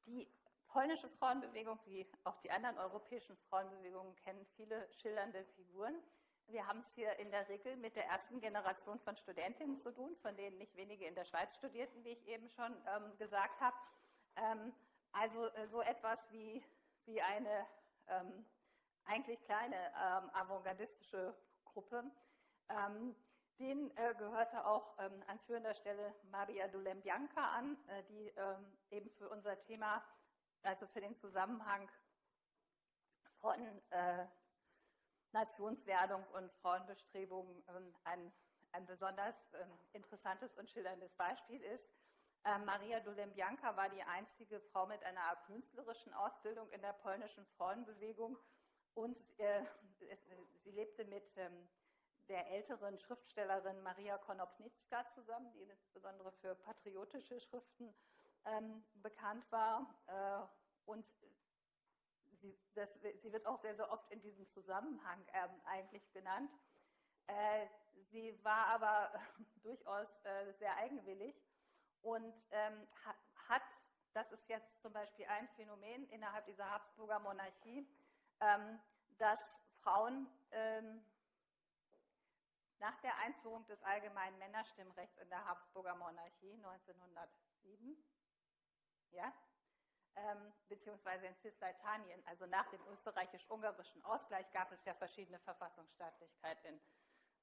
die polnische Frauenbewegung, wie auch die anderen europäischen Frauenbewegungen, kennen viele schillernde Figuren. Wir haben es hier in der Regel mit der ersten Generation von Studentinnen zu tun, von denen nicht wenige in der Schweiz studierten, wie ich eben schon ähm, gesagt habe. Ähm, also äh, so etwas wie, wie eine ähm, eigentlich kleine ähm, avantgardistische Gruppe. Ähm, denen äh, gehörte auch ähm, an führender Stelle Maria Dulembianca an, äh, die ähm, eben für unser Thema, also für den Zusammenhang von äh, Nationswerdung und Frauenbestrebungen ähm, ein, ein besonders interessantes und schillerndes Beispiel ist. Äh, Maria Dulembianka war die einzige Frau mit einer künstlerischen Ausbildung in der polnischen Frauenbewegung und äh, es, sie lebte mit ähm, der älteren Schriftstellerin Maria Konopnicka zusammen, die insbesondere für patriotische Schriften ähm, bekannt war. Äh, und sie, das, sie, wird auch sehr, sehr oft in diesem Zusammenhang ähm, eigentlich genannt. Äh, sie war aber durchaus äh, sehr eigenwillig und ähm, hat, das ist jetzt zum Beispiel ein Phänomen innerhalb dieser Habsburger Monarchie, ähm, dass Frauen ähm, nach der Einführung des allgemeinen Männerstimmrechts in der Habsburger Monarchie 1907, ja, ähm, beziehungsweise in Cisleitanien, also nach dem österreichisch-ungarischen Ausgleich, gab es ja verschiedene Verfassungsstaatlichkeit in,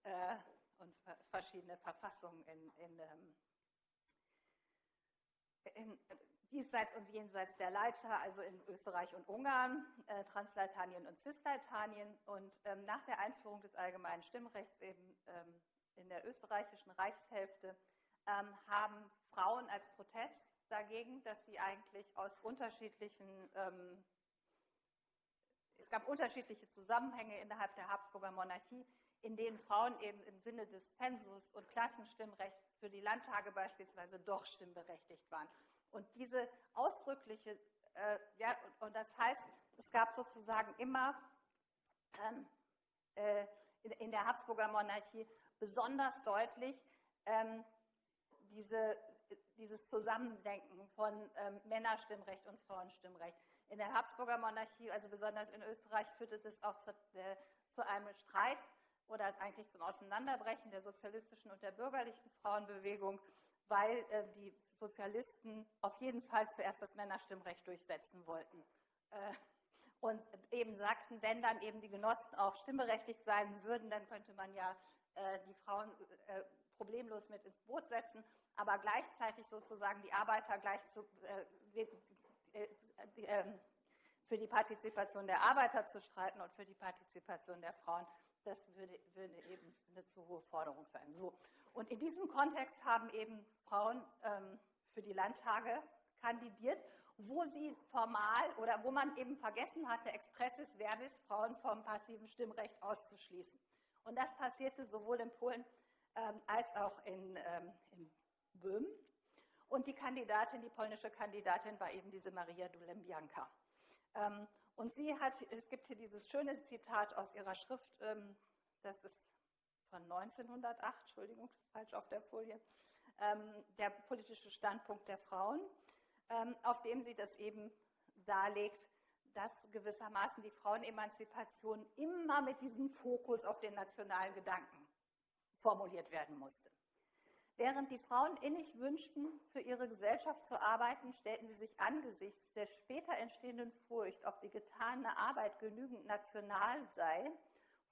äh, und verschiedene Verfassungen in, in ähm, in, diesseits und jenseits der Leiter, also in Österreich und Ungarn, äh, Transleitanien und Cisleitanien. Und ähm, nach der Einführung des allgemeinen Stimmrechts eben ähm, in der österreichischen Reichshälfte ähm, haben Frauen als Protest dagegen, dass sie eigentlich aus unterschiedlichen, ähm, es gab unterschiedliche Zusammenhänge innerhalb der Habsburger Monarchie, in denen Frauen eben im Sinne des Zensus und Klassenstimmrechts für die Landtage beispielsweise doch stimmberechtigt waren. Und diese ausdrückliche, äh, ja, und, und, das heißt, es gab sozusagen immer ähm, äh, in, in, der Habsburger Monarchie besonders deutlich ähm, diese, dieses Zusammendenken von ähm, Männerstimmrecht und Frauenstimmrecht. In der Habsburger Monarchie, also besonders in Österreich, führte das auch zu, äh, zu einem Streit oder eigentlich zum Auseinanderbrechen der sozialistischen und der bürgerlichen Frauenbewegung, weil äh, die Sozialisten auf jeden Fall zuerst das Männerstimmrecht durchsetzen wollten. Äh, und eben sagten, wenn dann eben die Genossen auch stimmberechtigt sein würden, dann könnte man ja äh, die Frauen äh, problemlos mit ins Boot setzen, aber gleichzeitig sozusagen die Arbeiter gleich zu, äh, äh, ähm, für die Partizipation der Arbeiter zu streiten und für die Partizipation der Frauen das würde, würde, eben eine zu hohe Forderung sein. So. Und in diesem Kontext haben eben Frauen ähm, für die Landtage kandidiert, wo sie formal oder wo man eben vergessen hatte, expressis verbis Frauen vom passiven Stimmrecht auszuschließen. Und das passierte sowohl in Polen ähm, als auch in, ähm, in Böhmen. Und die Kandidatin, die polnische Kandidatin, war eben diese Maria Dulembianka. Und sie hat, es gibt hier dieses schöne Zitat aus ihrer Schrift, ähm, das ist von 1908, Entschuldigung, das ist falsch auf der Folie, ähm, der politische Standpunkt der Frauen, ähm, auf dem sie das eben darlegt, dass gewissermaßen die Frauenemanzipation immer mit diesem Fokus auf den nationalen Gedanken formuliert werden musste. Während die Frauen innig wünschten, für ihre Gesellschaft zu arbeiten, stellten sie sich angesichts der später entstehenden Furcht, ob die getane Arbeit genügend national sei,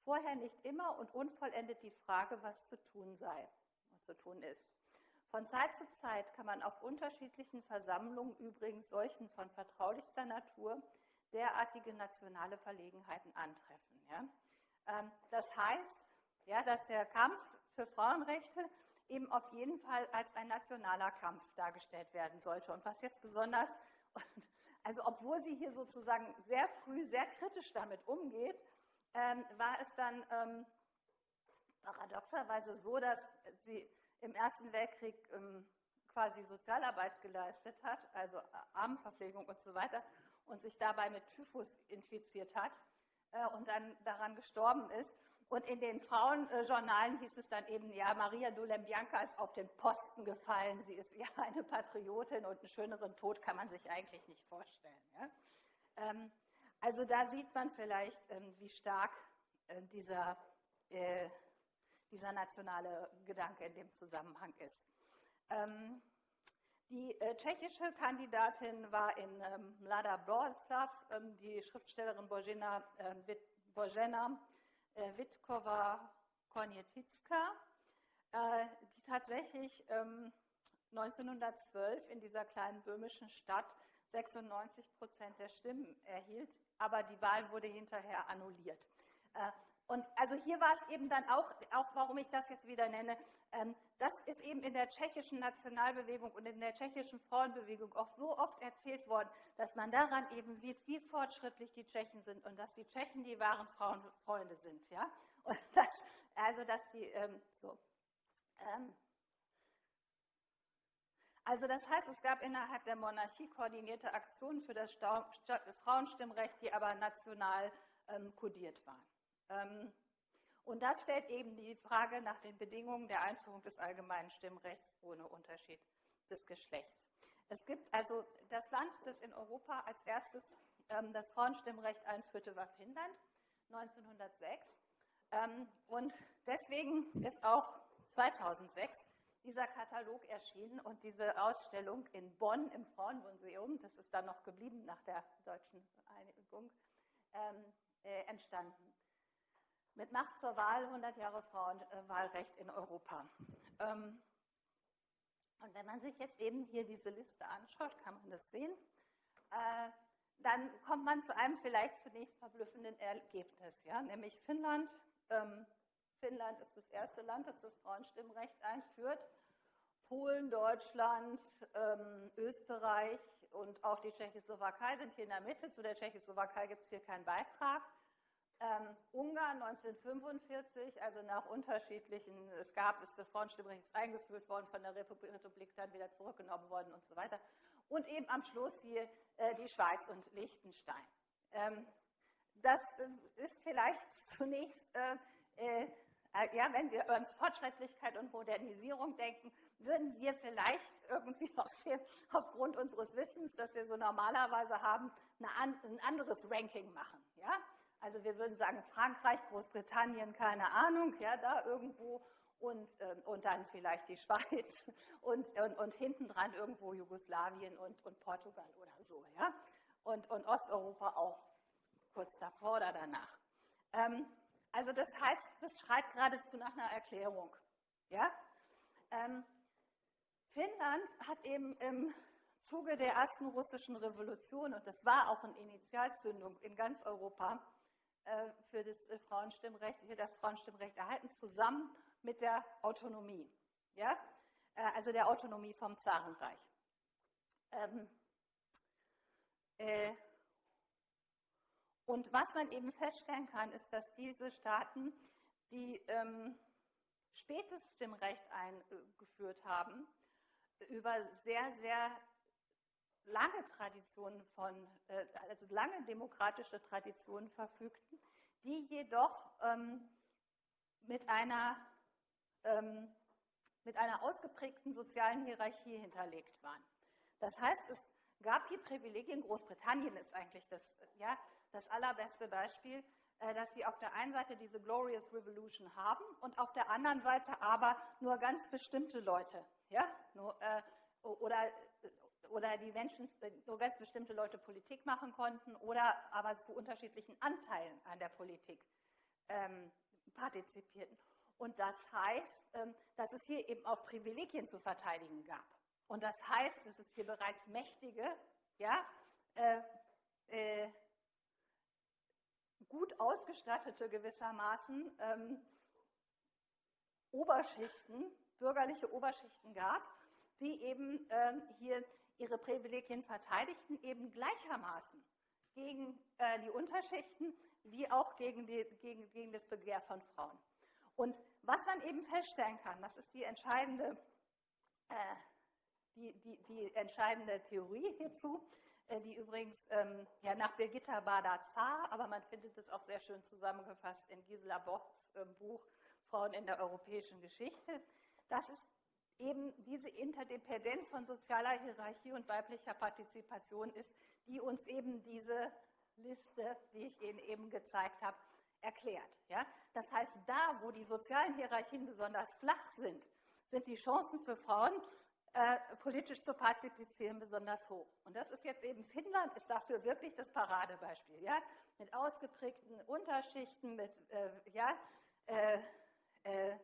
vorher nicht immer und unvollendet die Frage, was zu tun sei, was zu tun ist. Von Zeit zu Zeit kann man auf unterschiedlichen Versammlungen, übrigens solchen von vertraulichster Natur, derartige nationale Verlegenheiten antreffen. Ja? Ähm, das heißt, ja, dass der Kampf für Frauenrechte eben auf jeden Fall als ein nationaler Kampf dargestellt werden sollte. Und was jetzt besonders, also obwohl sie hier sozusagen sehr früh sehr kritisch damit umgeht, ähm, war es dann ähm, paradoxerweise so, dass sie im Ersten Weltkrieg ähm, quasi Sozialarbeit geleistet hat, also Armenverpflegung und so weiter, und sich dabei mit Typhus infiziert hat äh, und dann daran gestorben ist. Und in den Frauenjournalen hieß es dann eben, ja, Maria Dulembianca ist auf den Posten gefallen, sie ist ja eine Patriotin und einen schöneren Tod kann man sich eigentlich nicht vorstellen. Ja? Ähm, also da sieht man vielleicht, ähm, wie stark äh, dieser, äh, dieser nationale Gedanke in dem Zusammenhang ist. Ähm, die äh, tschechische Kandidatin war in ähm, Mlada Boleslav, ähm, die Schriftstellerin Božena, äh, Božena äh, Witkova Konieticka, äh, die tatsächlich ähm, 1912 in dieser kleinen böhmischen Stadt 96 Prozent der Stimmen erhielt, aber die Wahl wurde hinterher annulliert. Äh, und also hier war es eben dann auch, auch warum ich das jetzt wieder nenne, ähm, das ist eben in der tschechischen Nationalbewegung und in der tschechischen Frauenbewegung auch so oft erzählt worden, dass man daran eben sieht, wie fortschrittlich die Tschechen sind und dass die Tschechen die wahren Frauenfreunde sind. Ja? Und das, also, dass die, ähm, so. Ähm, also das heißt, es gab innerhalb der Monarchie koordinierte Aktionen für das Frauenstimmrecht, die aber national ähm, kodiert waren. Ähm, und das stellt eben die Frage nach den Bedingungen der Einführung des allgemeinen Stimmrechts ohne Unterschied des Geschlechts. Es gibt also das Land, das in Europa als erstes ähm, das Frauenstimmrecht einführte, war Finnland 1906. Ähm, und deswegen ist auch 2006 dieser Katalog erschienen und diese Ausstellung in Bonn im Frauenmuseum, das ist dann noch geblieben nach der deutschen Einigung, äh, entstanden mit Macht zur Wahl 100 Jahre Frauenwahlrecht in Europa. Ähm, und wenn man sich jetzt eben hier diese Liste anschaut, kann man das sehen, äh, dann kommt man zu einem vielleicht zunächst verblüffenden Ergebnis, ja? nämlich Finnland. Ähm, Finnland ist das erste Land, das das Frauenstimmrecht einführt. Polen, Deutschland, ähm, Österreich und auch die Tschechoslowakei sind hier in der Mitte. Zu der Tschechoslowakei gibt es hier keinen Beitrag. Ähm, Ungarn 1945, also nach unterschiedlichen, es gab, ist das Frauenstimmrecht eingeführt worden, von der Republik, dann wieder zurückgenommen worden und so weiter. Und eben am Schluss hier äh, die Schweiz und Liechtenstein. Ähm, das äh, ist vielleicht zunächst, äh, äh, ja, wenn wir an Fortschrittlichkeit und Modernisierung denken, würden wir vielleicht irgendwie auf dem, aufgrund unseres Wissens, das wir so normalerweise haben, eine, ein anderes Ranking machen. Ja? Also wir würden sagen Frankreich, Großbritannien, keine Ahnung, ja, da irgendwo und, äh, und dann vielleicht die Schweiz und, und, und hinten dran irgendwo Jugoslawien und, und Portugal oder so, ja. Und, und Osteuropa auch kurz davor oder danach. Ähm, also das heißt, das schreit geradezu nach einer Erklärung. Ja? Ähm, Finnland hat eben im Zuge der ersten russischen Revolution, und das war auch eine Initialzündung in ganz Europa, für das äh, Frauenstimmrecht, hier das Frauenstimmrecht erhalten, zusammen mit der Autonomie. Ja? Äh, also der Autonomie vom Zarenreich. Ähm, äh, und was man eben feststellen kann, ist, dass diese Staaten, die ähm, spätes Stimmrecht eingeführt haben, über sehr, sehr lange Traditionen von, äh, also lange demokratische Traditionen verfügten, die jedoch ähm, mit einer ähm, mit einer ausgeprägten sozialen Hierarchie hinterlegt waren. Das heißt, es gab hier Privilegien. Großbritannien ist eigentlich das, ja, das allerbeste Beispiel, äh, dass sie auf der einen Seite diese Glorious Revolution haben und auf der anderen Seite aber nur ganz bestimmte Leute, ja, nur, äh, oder, oder die Menschen, nur ganz bestimmte Leute Politik machen konnten oder aber zu unterschiedlichen Anteilen an der Politik ähm, partizipierten. Und das heißt, ähm, dass es hier eben auch Privilegien zu verteidigen gab. Und das heißt, dass es hier bereits mächtige, ja, äh, äh, gut ausgestattete gewissermaßen ähm, Oberschichten, bürgerliche Oberschichten gab, die eben ähm, hier ihre Privilegien verteidigten, eben gleichermaßen gegen äh, die Unterschichten wie auch gegen, die, gegen, gegen das Begehr von Frauen. Und was man eben feststellen kann, das ist die entscheidende, äh, die, die, die entscheidende Theorie hierzu, äh, die übrigens ähm, ja, nach Birgitta Bader-Zar, aber man findet es auch sehr schön zusammengefasst in Gisela Bochs äh, Buch Frauen in der europäischen Geschichte, dass es eben diese Interdependenz von sozialer Hierarchie und weiblicher Partizipation ist, die uns eben diese Liste, die ich Ihnen eben gezeigt habe, erklärt. Ja? Das heißt, da, wo die sozialen Hierarchien besonders flach sind, sind die Chancen für Frauen, äh, politisch zu partizipieren, besonders hoch. Und das ist jetzt eben, Finnland ist dafür wirklich das Paradebeispiel. Ja? Mit ausgeprägten Unterschichten, mit äh, ja, äh, äh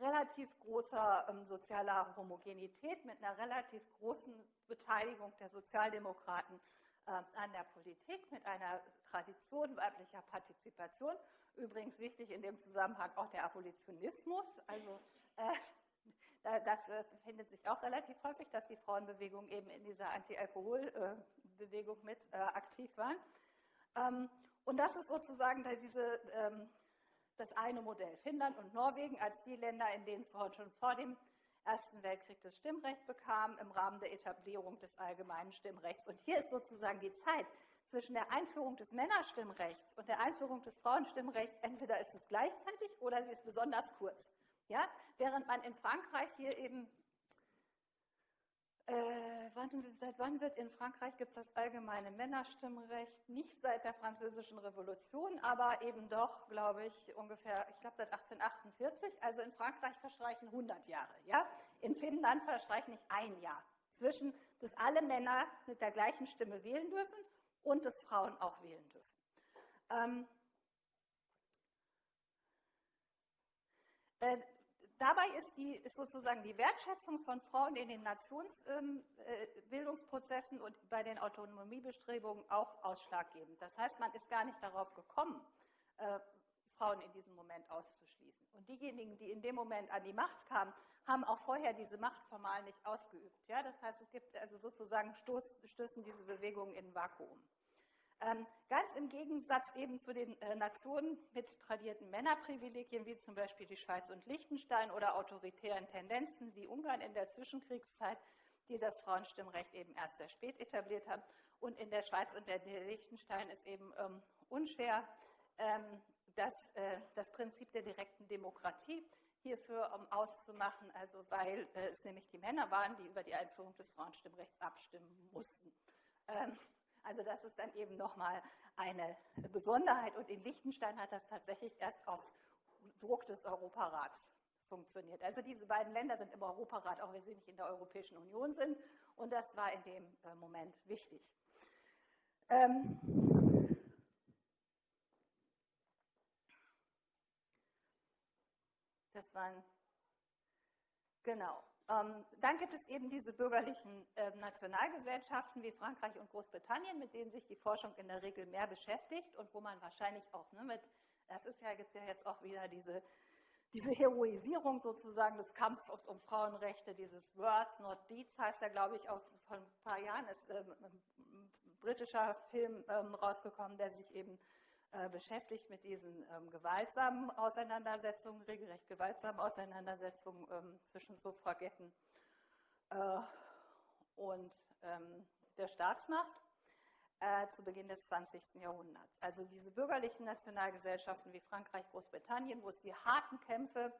relativ großer ähm, sozialer Homogenität, mit einer relativ großen Beteiligung der Sozialdemokraten ähm, an der Politik, mit einer Tradition weiblicher Partizipation. Übrigens wichtig in dem Zusammenhang auch der Abolitionismus. Also äh, das äh, findet sich auch relativ häufig, dass die Frauenbewegung eben in dieser Anti-Alkohol-Bewegung mit äh, aktiv waren. Ähm, und das ist sozusagen diese, ähm, das eine Modell. Finnland und Norwegen als die Länder, in denen Frauen schon vor dem Ersten Weltkrieg das Stimmrecht bekamen im Rahmen der Etablierung des allgemeinen Stimmrechts. Und hier ist sozusagen die Zeit zwischen der Einführung des Männerstimmrechts und der Einführung des Frauenstimmrechts, entweder ist es gleichzeitig oder sie ist besonders kurz. Ja? Während man in Frankreich hier eben äh, wann, seit wann wird in Frankreich gibt es das allgemeine Männerstimmrecht? Nicht seit der Französischen Revolution, aber eben doch, glaube ich, ungefähr, ich glaube seit 1848. Also in Frankreich verstreichen 100 Jahre. Ja? In Finnland verstreicht nicht ein Jahr zwischen, dass alle Männer mit der gleichen Stimme wählen dürfen und dass Frauen auch wählen dürfen. Ähm, äh, Dabei ist, die, ist, sozusagen die Wertschätzung von Frauen in den Nationsbildungsprozessen ähm, äh, und bei den Autonomiebestrebungen auch ausschlaggebend. Das heißt, man ist gar nicht darauf gekommen, äh, Frauen in diesem Moment auszuschließen. Und diejenigen, die in dem Moment an die Macht kamen, haben auch vorher diese Macht formal nicht ausgeübt. Ja? Das heißt, es gibt also sozusagen Stoß, stößen diese Bewegungen in ein Vakuum. Ähm, ganz im Gegensatz eben zu den äh, Nationen mit tradierten Männerprivilegien, wie zum Beispiel die Schweiz und Liechtenstein oder autoritären Tendenzen wie Ungarn in der Zwischenkriegszeit, die das Frauenstimmrecht eben erst sehr spät etabliert haben. Und in der Schweiz und der Liechtenstein ist eben ähm, unschwer ähm, das, äh, das Prinzip der direkten Demokratie hierfür um, auszumachen, also weil äh, es nämlich die Männer waren, die über die Einführung des Frauenstimmrechts abstimmen mussten. Ähm, also das ist dann eben nochmal eine Besonderheit. Und in Liechtenstein hat das tatsächlich erst auf Druck des Europarats funktioniert. Also diese beiden Länder sind im Europarat, auch wenn sie nicht in der Europäischen Union sind. Und das war in dem äh, Moment wichtig. Ähm das waren, genau. Ähm, dann gibt es eben diese bürgerlichen äh, Nationalgesellschaften wie Frankreich und Großbritannien, mit denen sich die Forschung in der Regel mehr beschäftigt und wo man wahrscheinlich auch ne, mit, das ist ja, gibt ja jetzt auch wieder diese, diese Heroisierung sozusagen des Kampfes um Frauenrechte, dieses Words not Deeds heißt ja, glaube ich, auch vor ein paar Jahren ist ähm, ein britischer Film ähm, rausgekommen, der sich eben äh, beschäftigt mit diesen ähm, gewaltsamen Auseinandersetzungen, regelrecht gewaltsamen Auseinandersetzungen ähm, zwischen Suffragetten äh, und ähm, der Staatsmacht äh, zu Beginn des 20. Jahrhunderts. Also diese bürgerlichen Nationalgesellschaften wie Frankreich, Großbritannien, wo es die harten Kämpfe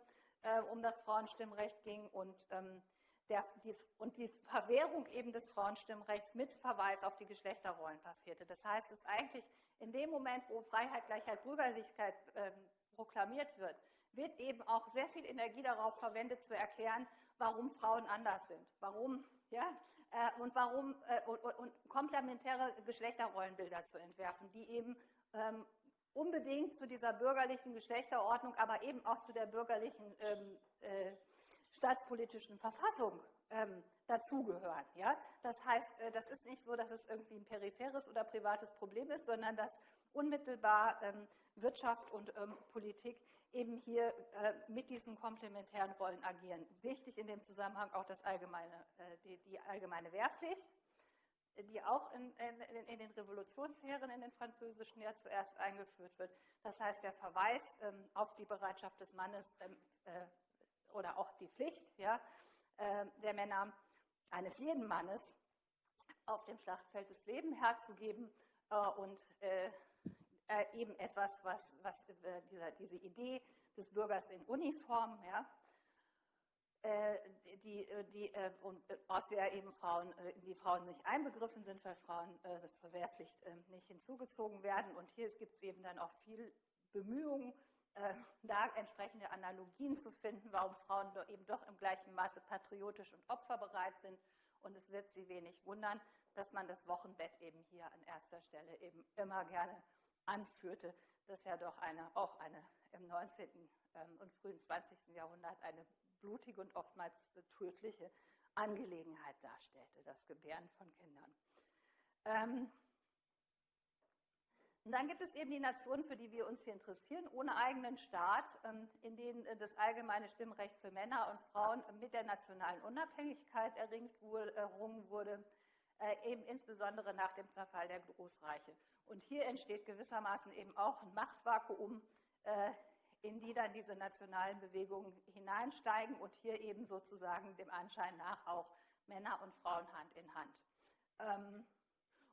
äh, um das Frauenstimmrecht ging und, ähm, der, die, und die Verwehrung eben des Frauenstimmrechts mit Verweis auf die Geschlechterrollen passierte. Das heißt, es ist eigentlich in dem Moment, wo Freiheit, Gleichheit, Bürgerlichkeit ähm, proklamiert wird, wird eben auch sehr viel Energie darauf verwendet, zu erklären, warum Frauen anders sind, warum, ja, äh, und warum, äh, und, und, komplementäre Geschlechterrollenbilder zu entwerfen, die eben ähm, unbedingt zu dieser bürgerlichen Geschlechterordnung, aber eben auch zu der bürgerlichen ähm, äh, staatspolitischen Verfassung ähm, dazugehören. Ja? Das heißt, äh, das ist nicht so, dass es irgendwie ein peripheres oder privates Problem ist, sondern dass unmittelbar ähm, Wirtschaft und ähm, Politik eben hier äh, mit diesen komplementären Rollen agieren. Wichtig in dem Zusammenhang auch das allgemeine, äh, die, die, allgemeine Wehrpflicht, die auch in, in, in, den Revolutionsheeren in den französischen ja zuerst eingeführt wird. Das heißt, der Verweis ähm, auf die Bereitschaft des Mannes ähm, äh, oder auch die Pflicht ja, äh, der Männer, eines jeden Mannes, auf dem Schlachtfeld des Lebens herzugeben äh, und äh, äh, eben etwas, was, was äh, dieser, diese Idee des Bürgers in Uniform, ja, die, die, und, aus der eben Frauen, die Frauen nicht einbegriffen sind, weil Frauen das zur Wehrpflicht nicht hinzugezogen werden. Und hier gibt es eben dann auch viel Bemühungen, da entsprechende Analogien zu finden, warum Frauen eben doch im gleichen Maße patriotisch und opferbereit sind. Und es wird sie wenig wundern, dass man das Wochenbett eben hier an erster Stelle eben immer gerne anführte, das ja doch eine, auch eine im 19. Ähm, und frühen 20. Jahrhundert eine blutige und oftmals tödliche Angelegenheit darstellte, das Gebären von Kindern. Ähm, und dann gibt es eben die Nationen, für die wir uns hier interessieren, ohne eigenen Staat, ähm, in denen äh, das allgemeine Stimmrecht für Männer und Frauen mit der nationalen Unabhängigkeit errungen wurde, äh, eben insbesondere nach dem Zerfall der Großreiche. Und hier entsteht gewissermaßen eben auch ein Machtvakuum, äh, in die dann diese nationalen Bewegungen hineinsteigen und hier eben sozusagen dem Anschein nach auch Männer und Frauen Hand in Hand.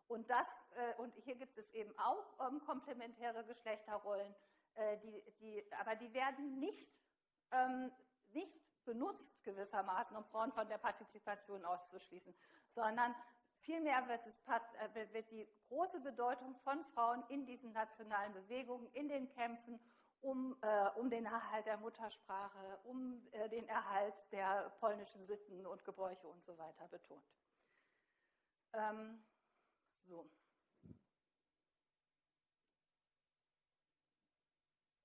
Und, das, äh, und hier gibt es eben auch ähm, komplementäre Geschlechterrollen, äh, die, die, aber die werden nicht, ähm, nicht benutzt gewissermaßen, um Frauen von der Partizipation auszuschließen, sondern Vielmehr wird, es, äh, wird die große Bedeutung von Frauen in diesen nationalen Bewegungen, in den Kämpfen um, äh, um den Erhalt der Muttersprache, um äh, den Erhalt der polnischen Sitten und Gebräuche und so weiter betont. Ähm, so.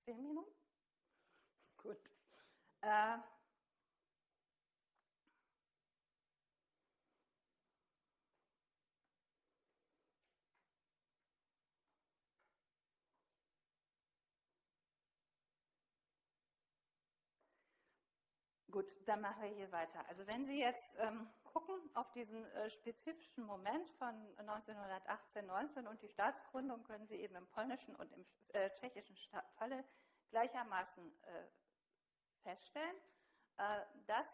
Minuten? Gut. Äh, Gut, dann machen wir hier weiter. Also wenn Sie jetzt ähm, gucken auf diesen äh, spezifischen Moment von 1918, 19 und die Staatsgründung, können Sie eben im polnischen und im äh, tschechischen Falle gleichermaßen äh, feststellen, äh, dass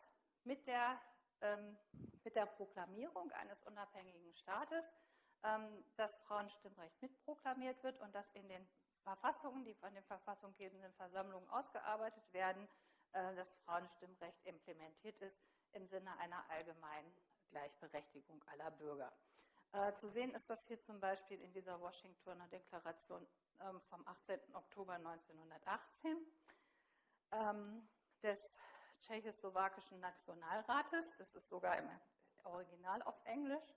mit der, ähm, mit der Proklamierung eines unabhängigen Staates ähm, das Frauenstimmrecht mitproklamiert wird und dass in den Verfassungen, die von den verfassunggebenden Versammlungen ausgearbeitet werden, das Frauenstimmrecht implementiert ist im Sinne einer allgemeinen Gleichberechtigung aller Bürger. Äh, zu sehen ist das hier zum Beispiel in dieser Washingtoner Deklaration ähm, vom 18. Oktober 1918 ähm, des tschechoslowakischen Nationalrates. Das ist sogar im Original auf Englisch,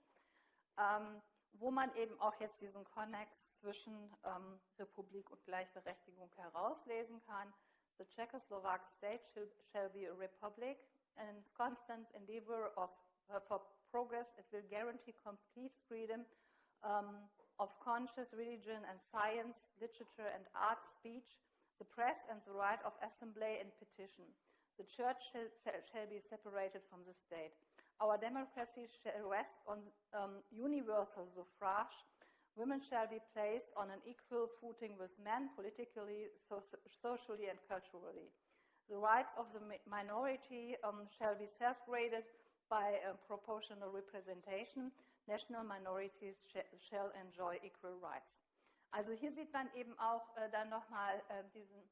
ähm, wo man eben auch jetzt diesen Konnex zwischen Republik und Gleichberechtigung herauslesen kann. The Czechoslovak state shall, shall be a republic and constant endeavor of, uh, for progress. It will guarantee complete freedom um, of conscious religion and science, literature and art speech, the press and the right of assembly and petition. The church shall, shall be separated from the state. Our democracy shall rest on um, universal suffrage Women shall be placed on an equal footing with men politically, so, socially, and culturally. The rights of the minority um, shall be self-graded by proportional representation. National minorities sh shall enjoy equal rights. Also hier sieht man eben auch äh, dann nochmal äh, diesen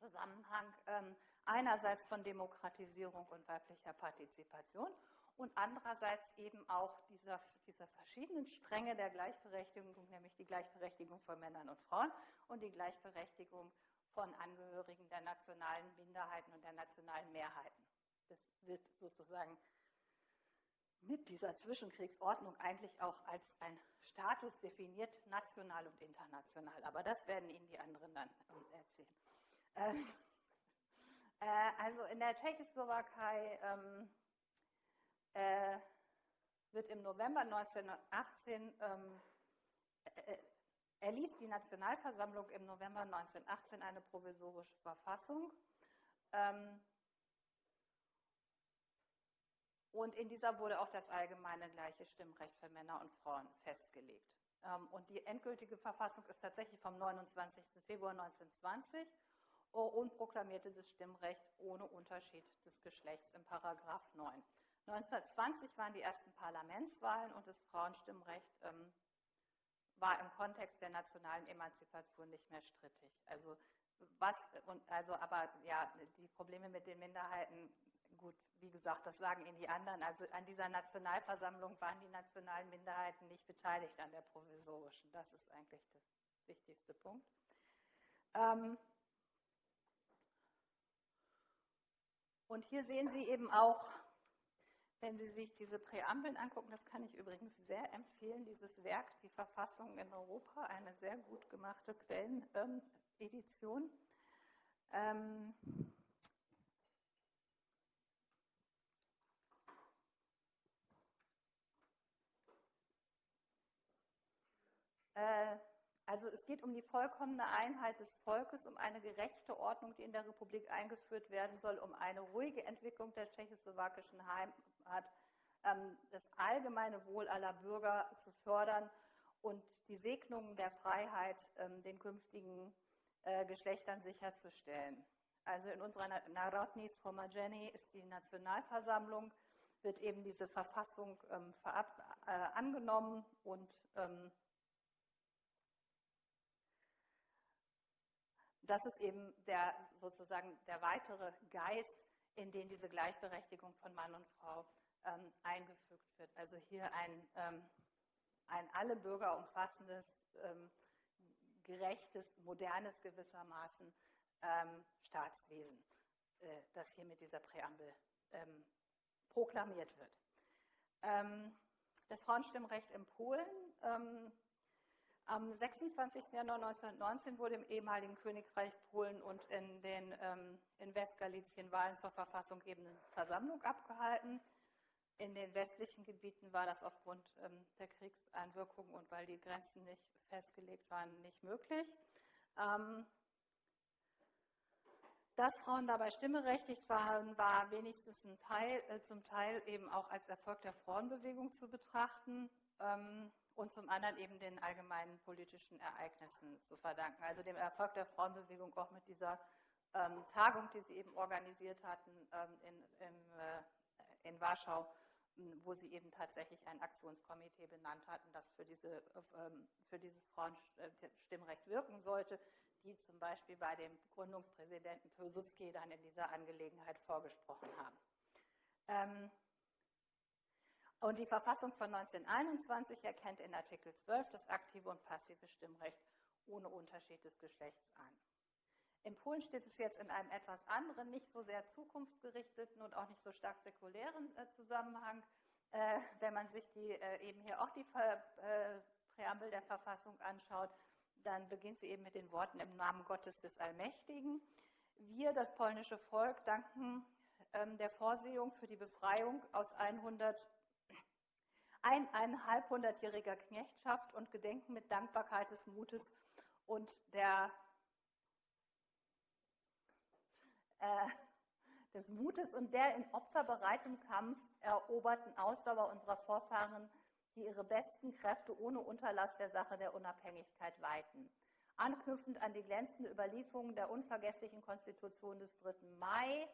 Zusammenhang ähm, einerseits von Demokratisierung und weiblicher Partizipation und andererseits eben auch dieser, dieser verschiedenen Stränge der Gleichberechtigung, nämlich die Gleichberechtigung von Männern und Frauen und die Gleichberechtigung von Angehörigen der nationalen Minderheiten und der nationalen Mehrheiten. Das wird sozusagen mit dieser Zwischenkriegsordnung eigentlich auch als ein Status definiert, national und international. Aber das werden Ihnen die anderen dann erzählen. Ähm, äh, also in der Tschechoslowakei ähm, äh, wird im November 1918 ähm, äh, erließ die Nationalversammlung im November 1918 eine provisorische Verfassung. Ähm, und in dieser wurde auch das allgemeine gleiche Stimmrecht für Männer und Frauen festgelegt. Ähm, und die endgültige Verfassung ist tatsächlich vom 29. Februar 1920 und proklamierte das Stimmrecht ohne Unterschied des Geschlechts im Paragraph 9. 1920 waren die ersten Parlamentswahlen und das Frauenstimmrecht ähm, war im Kontext der nationalen Emanzipation nicht mehr strittig. Also was und also aber ja die Probleme mit den Minderheiten gut wie gesagt das sagen Ihnen die anderen. Also an dieser Nationalversammlung waren die nationalen Minderheiten nicht beteiligt an der provisorischen. Das ist eigentlich das wichtigste Punkt. Ähm, und hier sehen Sie eben auch wenn Sie sich diese Präambeln angucken, das kann ich übrigens sehr empfehlen, dieses Werk, die Verfassung in Europa, eine sehr gut gemachte Quellenedition. Ähm, äh, also es geht um die vollkommene Einheit des Volkes, um eine gerechte Ordnung, die in der Republik eingeführt werden soll, um eine ruhige Entwicklung der tschechoslowakischen Heimat, ähm, das allgemeine Wohl aller Bürger zu fördern und die Segnungen der Freiheit ähm, den künftigen äh, Geschlechtern sicherzustellen. Also in unserer Narodni Sromajeni ist die Nationalversammlung, wird eben diese Verfassung ähm, äh, angenommen und das ist eben der, sozusagen der weitere Geist, in den diese Gleichberechtigung von Mann und Frau ähm, eingefügt wird. Also hier ein, ähm, ein alle Bürger umfassendes, ähm, gerechtes, modernes gewissermaßen ähm, Staatswesen, äh, das hier mit dieser Präambel ähm, proklamiert wird. Ähm, das Frauenstimmrecht in Polen am 26. Januar 1919 wurde im ehemaligen Königreich Polen und in, den, ähm, in Westgalizien Wahlen zur Verfassung gebenden Versammlung abgehalten. In den westlichen Gebieten war das aufgrund ähm, der Kriegseinwirkungen und weil die Grenzen nicht festgelegt waren, nicht möglich. Ähm, dass Frauen dabei stimmberechtigt waren, war wenigstens Teil, äh, zum Teil eben auch als Erfolg der Frauenbewegung zu betrachten. Ähm, und zum anderen eben den allgemeinen politischen Ereignissen zu verdanken. Also dem Erfolg der Frauenbewegung auch mit dieser ähm, Tagung, die sie eben organisiert hatten ähm, in, in, äh, in, Warschau, wo sie eben tatsächlich ein Aktionskomitee benannt hatten, das für, diese, ähm, für dieses Frauenstimmrecht wirken sollte, die zum Beispiel bei dem Gründungspräsidenten Pilsudski dann in dieser Angelegenheit vorgesprochen haben. Und die Verfassung von 1921 erkennt in Artikel 12 das aktive und passive Stimmrecht ohne Unterschied des Geschlechts an. In Polen steht es jetzt in einem etwas anderen, nicht so sehr zukunftsgerichteten und auch nicht so stark säkulären äh, Zusammenhang. Äh, wenn man sich die, äh, eben hier auch die Präambel der Verfassung anschaut, dann beginnt sie eben mit den Worten im Namen Gottes des Allmächtigen. Wir, das polnische Volk, danken ähm, der Vorsehung für die Befreiung aus 100 ein, eineinhalbhundertjähriger Knechtschaft und gedenken mit Dankbarkeit des Mutes und der äh, des Mutes und der in opferbereitem Kampf eroberten Ausdauer unserer Vorfahren, die ihre besten Kräfte ohne Unterlass der Sache der Unabhängigkeit weihten. Anknüpfend an die glänzende Überlieferung der unvergesslichen Konstitution des 3. Mai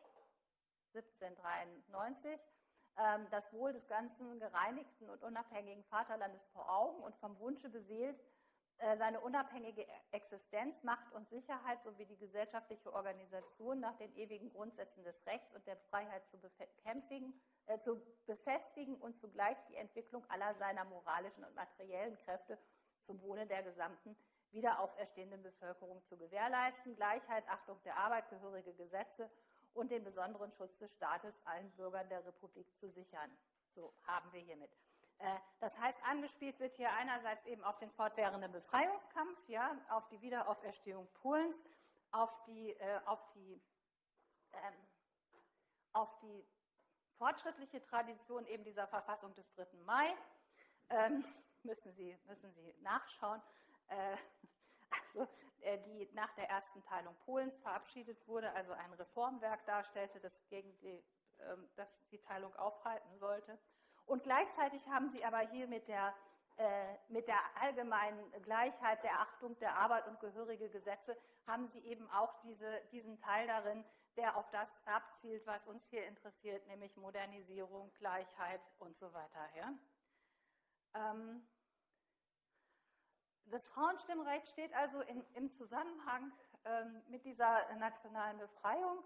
1793 ähm, das Wohl des ganzen gereinigten und unabhängigen Vaterlandes vor Augen und vom Wunsche beseelt, äh, seine unabhängige Existenz, Macht und Sicherheit sowie die gesellschaftliche Organisation nach den ewigen Grundsätzen des Rechts und der Freiheit zu, äh, zu befestigen und zugleich die Entwicklung aller seiner moralischen und materiellen Kräfte zum Wohle der gesamten wiederauferstehenden Bevölkerung zu gewährleisten, Gleichheit, Achtung der Arbeit, gehörige Gesetze und den besonderen Schutz des Staates allen Bürgern der Republik zu sichern. So haben wir hiermit. Äh, das heißt, angespielt wird hier einerseits eben auf den fortwährenden Befreiungskampf, ja, auf die Wiederauferstehung Polens, auf die, äh, auf die, ähm, auf die fortschrittliche Tradition eben dieser Verfassung des 3. Mai. Ähm, müssen, Sie, müssen Sie nachschauen. Äh, also, die nach der ersten Teilung Polens verabschiedet wurde, also ein Reformwerk darstellte, das gegen die, äh, das die Teilung aufhalten sollte. Und gleichzeitig haben sie aber hier mit der, äh, mit der allgemeinen Gleichheit, der Achtung der Arbeit und gehörige Gesetze, haben sie eben auch diese, diesen Teil darin, der auf das abzielt, was uns hier interessiert, nämlich Modernisierung, Gleichheit und so weiter. Ja? Ähm, das Frauenstimmrecht steht also in, im Zusammenhang ähm, mit dieser nationalen Befreiung.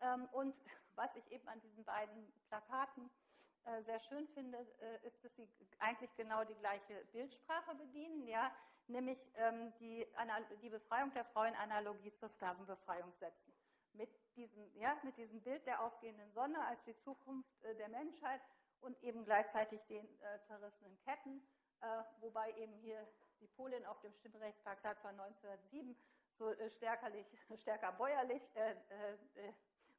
Ähm, und was ich eben an diesen beiden Plakaten äh, sehr schön finde, äh, ist, dass sie eigentlich genau die gleiche Bildsprache bedienen, ja, nämlich ähm, die, die Befreiung der Frau in Analogie zur Sklavenbefreiung setzen. Mit diesem, ja, mit diesem Bild der aufgehenden Sonne als die Zukunft äh, der Menschheit und eben gleichzeitig den zerrissenen Ketten, wobei eben hier die Polin auf dem Stimmrechtsplakat von 1907 so stärkerlich, stärker bäuerlich äh, äh,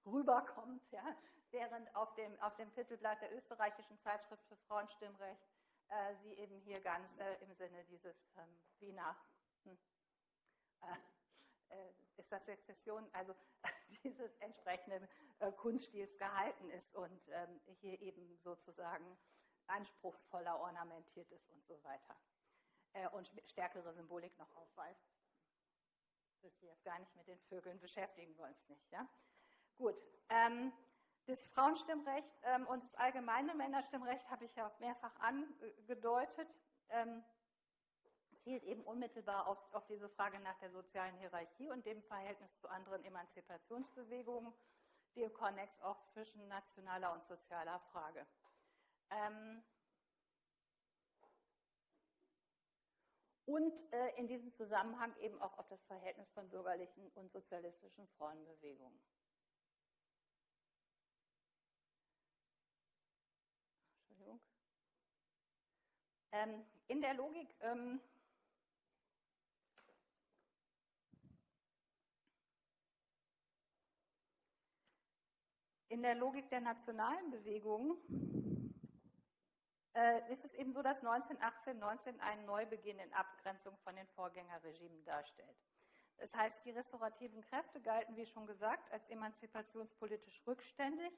rüberkommt, ja, während auf dem, auf dem Titelblatt der österreichischen Zeitschrift für Frauenstimmrecht äh, sie eben hier ganz äh, im Sinne dieses ähm, Wiener, hm, äh, äh ist das Sezession, also dieses entsprechenden äh, Kunststils gehalten ist und ähm, hier eben sozusagen anspruchsvoller ornamentiert ist und so weiter. Äh, und stärkere Symbolik noch aufweist. Das wir jetzt gar nicht mit den Vögeln beschäftigen wir uns nicht. Ja? Gut. Ähm, das Frauenstimmrecht ähm, und das allgemeine Männerstimmrecht habe ich ja mehrfach angedeutet, ähm, zielt eben unmittelbar auf, auf, diese Frage nach der sozialen Hierarchie und dem Verhältnis zu anderen Emanzipationsbewegungen, die Konnex auch zwischen nationaler und sozialer Frage. Ähm, und äh, in diesem Zusammenhang eben auch auf das Verhältnis von bürgerlichen und sozialistischen Frauenbewegungen. Ähm, in der Logik ähm, in der Logik der nationalen Bewegungen äh, ist es eben so, dass 1918, 19 einen Neubeginn in Abgrenzung von den Vorgängerregimen darstellt. Das heißt, die restaurativen Kräfte galten, wie schon gesagt, als emanzipationspolitisch rückständig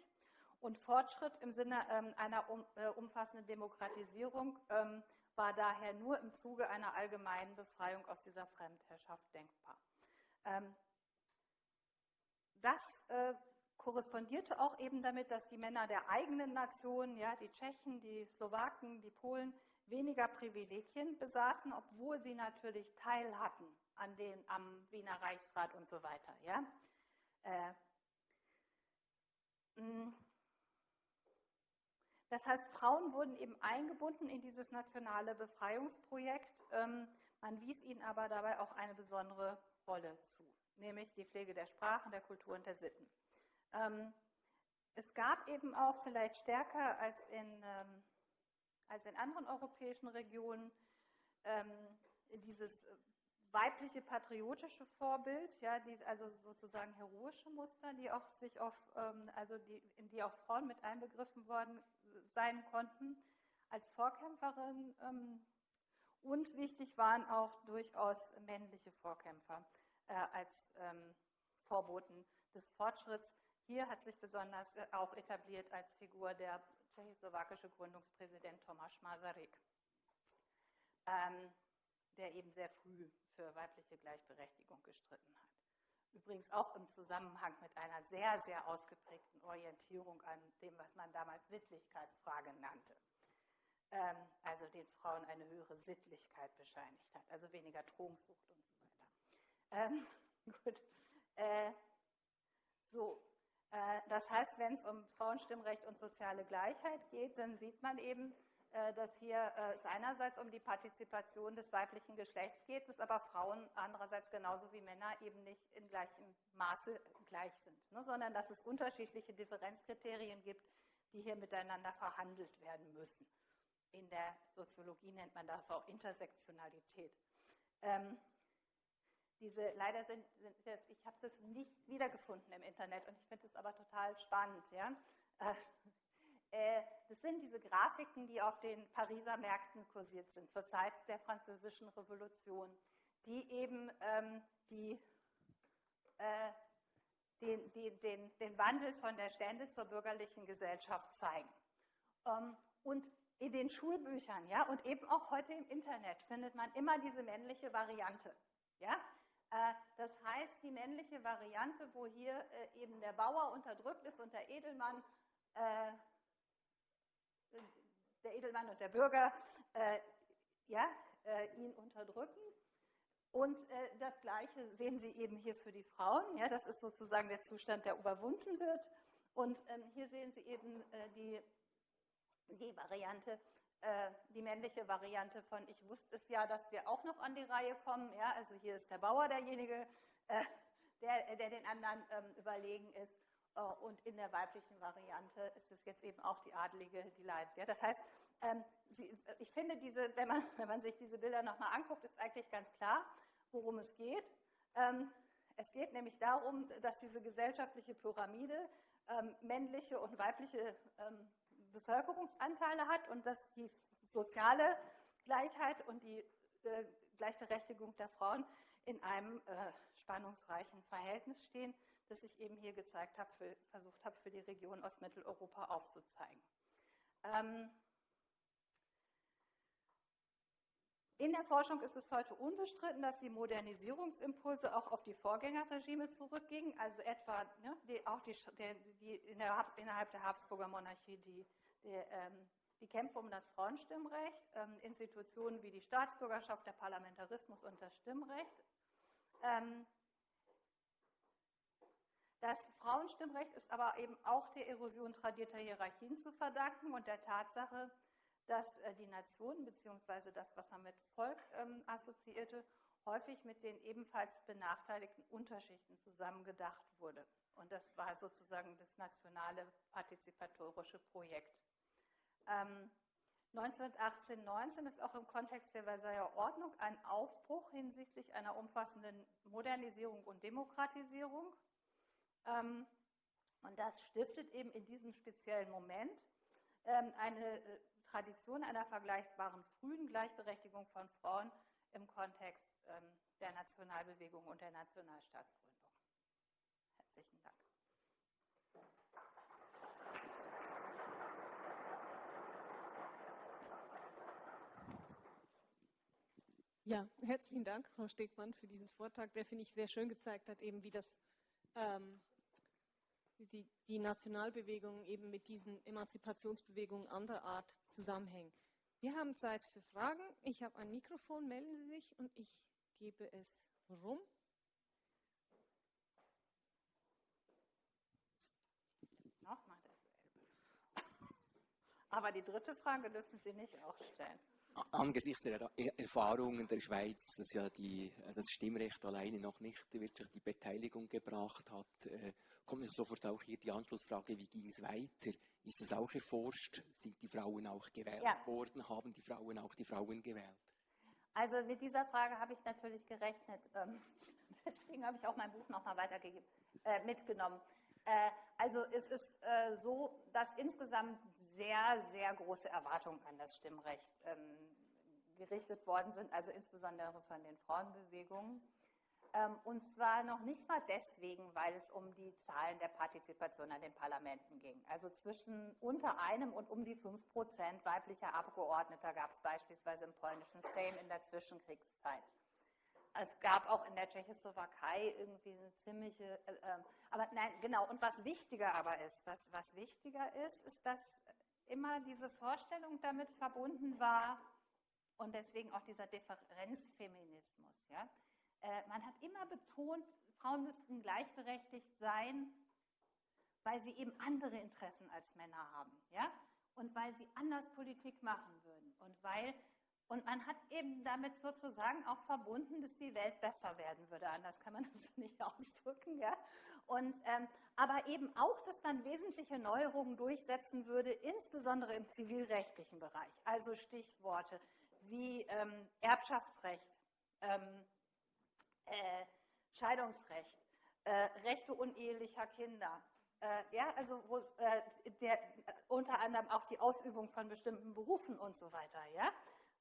und Fortschritt im Sinne ähm, einer äh, umfassenden Demokratisierung ähm, war daher nur im Zuge einer allgemeinen Befreiung aus dieser Fremdherrschaft denkbar. Ähm, das äh, korrespondierte auch eben damit, dass die Männer der eigenen Nation, ja, die Tschechen, die Slowaken, die Polen, weniger Privilegien besaßen, obwohl sie natürlich Teil hatten an den, am Wiener Reichsrat und so weiter. Ja. Äh, das heißt, Frauen wurden eben eingebunden in dieses nationale Befreiungsprojekt. Ähm, man wies ihnen aber dabei auch eine besondere Rolle zu, nämlich die Pflege der Sprachen, der Kultur und der Sitten. Ähm, es gab eben auch vielleicht stärker als in, ähm, als in anderen europäischen Regionen dieses weibliche patriotische Vorbild, ja, die, also sozusagen heroische Muster, die auch sich auf, ähm, also die, in die auch Frauen mit einbegriffen worden sein konnten als Vorkämpferin. Ähm, und wichtig waren auch durchaus männliche Vorkämpfer äh, als ähm, Vorboten des Fortschritts. Hier hat sich besonders äh, auch etabliert als Figur der tschechoslowakische Gründungspräsident Tomáš Masaryk. Ähm, der eben sehr früh für weibliche Gleichberechtigung gestritten hat. Übrigens auch im Zusammenhang mit einer sehr, sehr ausgeprägten Orientierung an dem, was man damals Sittlichkeitsfrage nannte. ähm, also den Frauen eine höhere Sittlichkeit bescheinigt hat, also weniger Trunksucht und so weiter. Ähm, gut. Äh, das heißt, wenn es um Frauenstimmrecht und soziale Gleichheit geht, dann sieht man eben, äh, dass hier äh, es einerseits um die Partizipation des weiblichen Geschlechts geht, dass aber Frauen andererseits genauso wie Männer eben nicht in gleichem Maße gleich sind, ne, sondern dass es unterschiedliche Differenzkriterien gibt, die hier miteinander verhandelt werden müssen. In der Soziologie nennt man das auch Intersektionalität. Diese, leider sind, sind das, ich habe das nicht wiedergefunden im Internet und ich finde es aber total spannend. Ja? Äh, äh, das sind diese Grafiken, die auf den Pariser Märkten kursiert sind, zur Zeit der Französischen Revolution, die eben ähm, die, äh, den, den, den, den, Wandel von der Stände zur bürgerlichen Gesellschaft zeigen. Ähm, und in den Schulbüchern, ja, und eben auch heute im Internet findet man immer diese männliche Variante. Ja? Äh, das heißt, die männliche Variante, wo hier äh, eben der Bauer unterdrückt ist und der Edelmann, äh, der Edelmann und der Bürger ja, ihn unterdrücken. Und das Gleiche sehen Sie eben hier für die Frauen. Ja, das ist sozusagen der Zustand, der überwunden wird. Und ähm, hier sehen Sie eben die die Variante, äh, die männliche Variante von ich wusste es ja, dass wir auch noch an die Reihe kommen. Ja, also hier ist der Bauer derjenige, äh, der, der den anderen ähm, überlegen ist. Äh, und in der weiblichen Variante ist es jetzt eben auch die Adlige, die leidet. Ja, das heißt, ähm, sie, ich finde, diese, wenn, man, wenn man sich diese Bilder nochmal anguckt, ist eigentlich ganz klar, worum es geht. Ähm, es geht nämlich darum, dass diese gesellschaftliche Pyramide ähm, männliche und weibliche ähm, Bevölkerungsanteile hat und dass die soziale Gleichheit und die äh, Gleichberechtigung der Frauen in einem äh, spannungsreichen Verhältnis stehen, das ich eben hier gezeigt habe, versucht habe, für die Region Ostmitteleuropa aufzuzeigen. Ähm, in der Forschung ist es heute unbestritten, dass die Modernisierungsimpulse auch auf die Vorgängerregime zurückgingen, also etwa ne, die, auch die, die, die innerhalb der Habsburger Monarchie die die, ähm, die Kämpfe um das Frauenstimmrecht, ähm, Institutionen wie die Staatsbürgerschaft, der Parlamentarismus und das Stimmrecht. Ähm, das Frauenstimmrecht ist aber eben auch der Erosion tradierter Hierarchien zu verdanken und der Tatsache, dass äh, die Nation bzw. das, was man mit Volk ähm, assoziierte, häufig mit den ebenfalls benachteiligten Unterschichten zusammengedacht wurde. Und das war sozusagen das nationale partizipatorische Projekt. Ähm, 1918-19 ist auch im Kontext der Versailler Ordnung ein Aufbruch hinsichtlich einer umfassenden Modernisierung und Demokratisierung. Ähm, und das stiftet eben in diesem speziellen Moment ähm, eine äh, Tradition einer vergleichbaren frühen Gleichberechtigung von Frauen im Kontext ähm, der Nationalbewegung und der Nationalstaatsgründung. Herzlichen Dank. Ja, herzlichen Dank, Frau Stegmann, für diesen Vortrag, der, finde ich, sehr schön gezeigt hat, eben wie das ähm, die, die Nationalbewegungen eben mit diesen Emanzipationsbewegungen anderer Art zusammenhängen. Wir haben Zeit für Fragen. Ich habe ein Mikrofon, melden Sie sich und ich gebe es rum. Nochmal dasselbe. Aber die dritte Frage dürfen Sie nicht auch stellen angesichts der Erfahrungen der Schweiz, dass ja die, das Stimmrecht alleine noch nicht wirklich die Beteiligung gebracht hat, äh, kommt sofort auch hier die Anschlussfrage, wie ging es weiter? Ist das auch erforscht? Sind die Frauen auch gewählt ja. worden? Haben die Frauen auch die Frauen gewählt? Also mit dieser Frage habe ich natürlich gerechnet. Ähm, deswegen habe ich auch mein Buch nochmal weitergegeben, äh, mitgenommen. Äh, also es ist äh, so, dass insgesamt sehr, sehr große Erwartungen an das Stimmrecht ähm, gerichtet worden sind, also insbesondere von den Frauenbewegungen. Ähm, und zwar noch nicht mal deswegen, weil es um die Zahlen der Partizipation an den Parlamenten ging. Also zwischen unter einem und um die fünf Prozent weiblicher Abgeordneter gab es beispielsweise im polnischen Sejm in der Zwischenkriegszeit. Es gab auch in der Tschechoslowakei irgendwie eine ziemliche, äh, ähm, aber nein, genau. Und was wichtiger aber ist, was, was wichtiger ist, ist, dass immer diese Vorstellung damit verbunden war und deswegen auch dieser Differenzfeminismus. Ja? Äh, man hat immer betont, Frauen müssten gleichberechtigt sein, weil sie eben andere Interessen als Männer haben. Ja? Und weil sie anders Politik machen würden. Und weil und man hat eben damit sozusagen auch verbunden, dass die Welt besser werden würde. Anders kann man das nicht ausdrücken. Ja? Und, ähm, aber eben auch, dass man wesentliche Neuerungen durchsetzen würde, insbesondere im zivilrechtlichen Bereich. Also Stichworte wie ähm, Erbschaftsrecht, ähm, äh, Scheidungsrecht, äh, Rechte unehelicher Kinder. Äh, ja, also wo, äh, der, unter anderem auch die Ausübung von bestimmten Berufen und so weiter. Ja?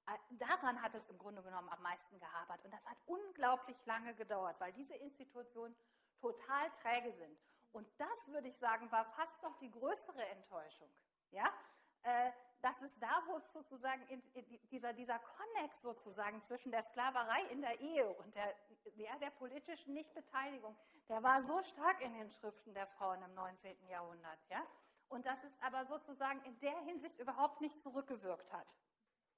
Äh, daran hat es im Grunde genommen am meisten gehabert. Und das hat unglaublich lange gedauert, weil diese Institutionen total träge sind. Und das, würde ich sagen, war fast noch die größere Enttäuschung. Ja? Äh, das ist da, wo es sozusagen in, in dieser, dieser Konnex sozusagen zwischen der Sklaverei in der Ehe und der, ja, der politischen Nichtbeteiligung, der war so stark in den Schriften der Frauen im 19. Jahrhundert. Ja? Und dass es aber sozusagen in der Hinsicht überhaupt nicht zurückgewirkt hat.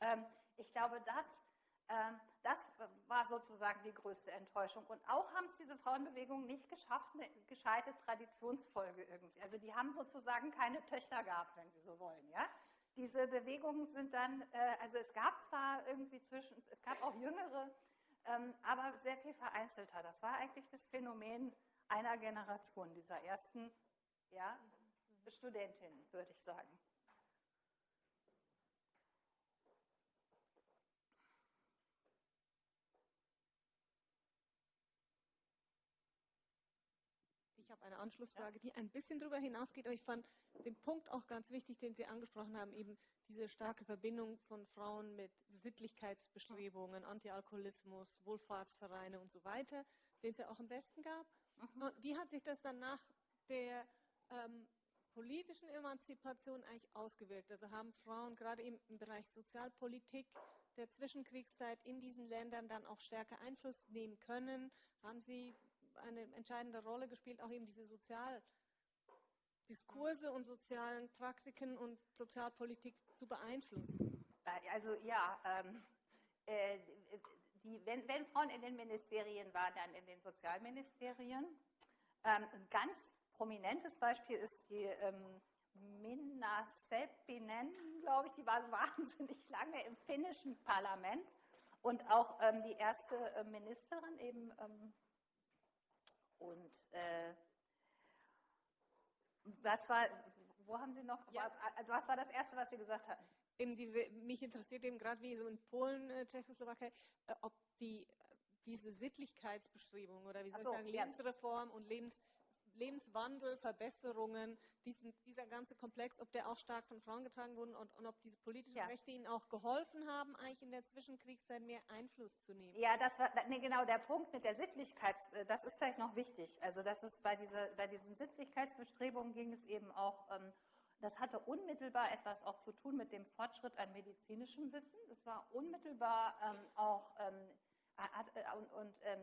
Ähm, ich glaube, das, das war sozusagen die größte Enttäuschung. Und auch haben es diese Frauenbewegungen nicht geschafft, eine gescheite Traditionsfolge irgendwie. Also die haben sozusagen keine Töchter gehabt, wenn Sie so wollen. Ja? Diese Bewegungen sind dann, äh, also es gab zwar irgendwie zwischen, es gab auch jüngere, ähm, aber sehr viel vereinzelter. Das war eigentlich das Phänomen einer Generation, dieser ersten ja, Studentinnen, würde ich sagen. habe eine Anschlussfrage, die ein bisschen darüber hinausgeht, aber ich fand den Punkt auch ganz wichtig, den Sie angesprochen haben, eben diese starke Verbindung von Frauen mit Sittlichkeitsbestrebungen, Antialkoholismus, Wohlfahrtsvereine und so weiter, den es ja auch im Westen gab. Mhm. wie hat sich das dann nach der ähm, politischen Emanzipation eigentlich ausgewirkt? Also haben Frauen gerade im, im Bereich Sozialpolitik der Zwischenkriegszeit in diesen Ländern dann auch stärker Einfluss nehmen können? Haben sie eine entscheidende Rolle gespielt, auch eben diese Sozialdiskurse und sozialen Praktiken und Sozialpolitik zu beeinflussen. Also ja, ähm, äh, die, wenn, wenn, Frauen in den Ministerien waren, dann in den Sozialministerien. Ähm, ein ganz prominentes Beispiel ist die ähm, Minna Seppinen, glaube ich, die war wahnsinnig lange im finnischen Parlament und auch ähm, die erste äh, Ministerin eben ähm, und äh, was war, wo haben Sie noch, ja. also was war das Erste, was Sie gesagt hatten? Eben diese, mich interessiert eben gerade wie so in Polen, äh, Tschechoslowakei, äh, ob die, diese Sittlichkeitsbestrebung oder wie soll so, ich sagen, Lebensreform ja. und Lebens Lebenswandel, Verbesserungen, diesen, dieser ganze Komplex, ob der auch stark von Frauen getragen wurde und, und ob diese politischen ja. Rechte ihnen auch geholfen haben, eigentlich in der Zwischenkriegszeit mehr Einfluss zu nehmen. Ja, das war nee, genau der Punkt mit der Sittlichkeit, äh, das ist vielleicht noch wichtig. Also das ist bei, dieser, bei diesen Sittlichkeitsbestrebungen ging es eben auch, ähm, das hatte unmittelbar etwas auch zu tun mit dem Fortschritt an medizinischem Wissen. Es war unmittelbar ähm, auch ähm, äh, und, und ähm,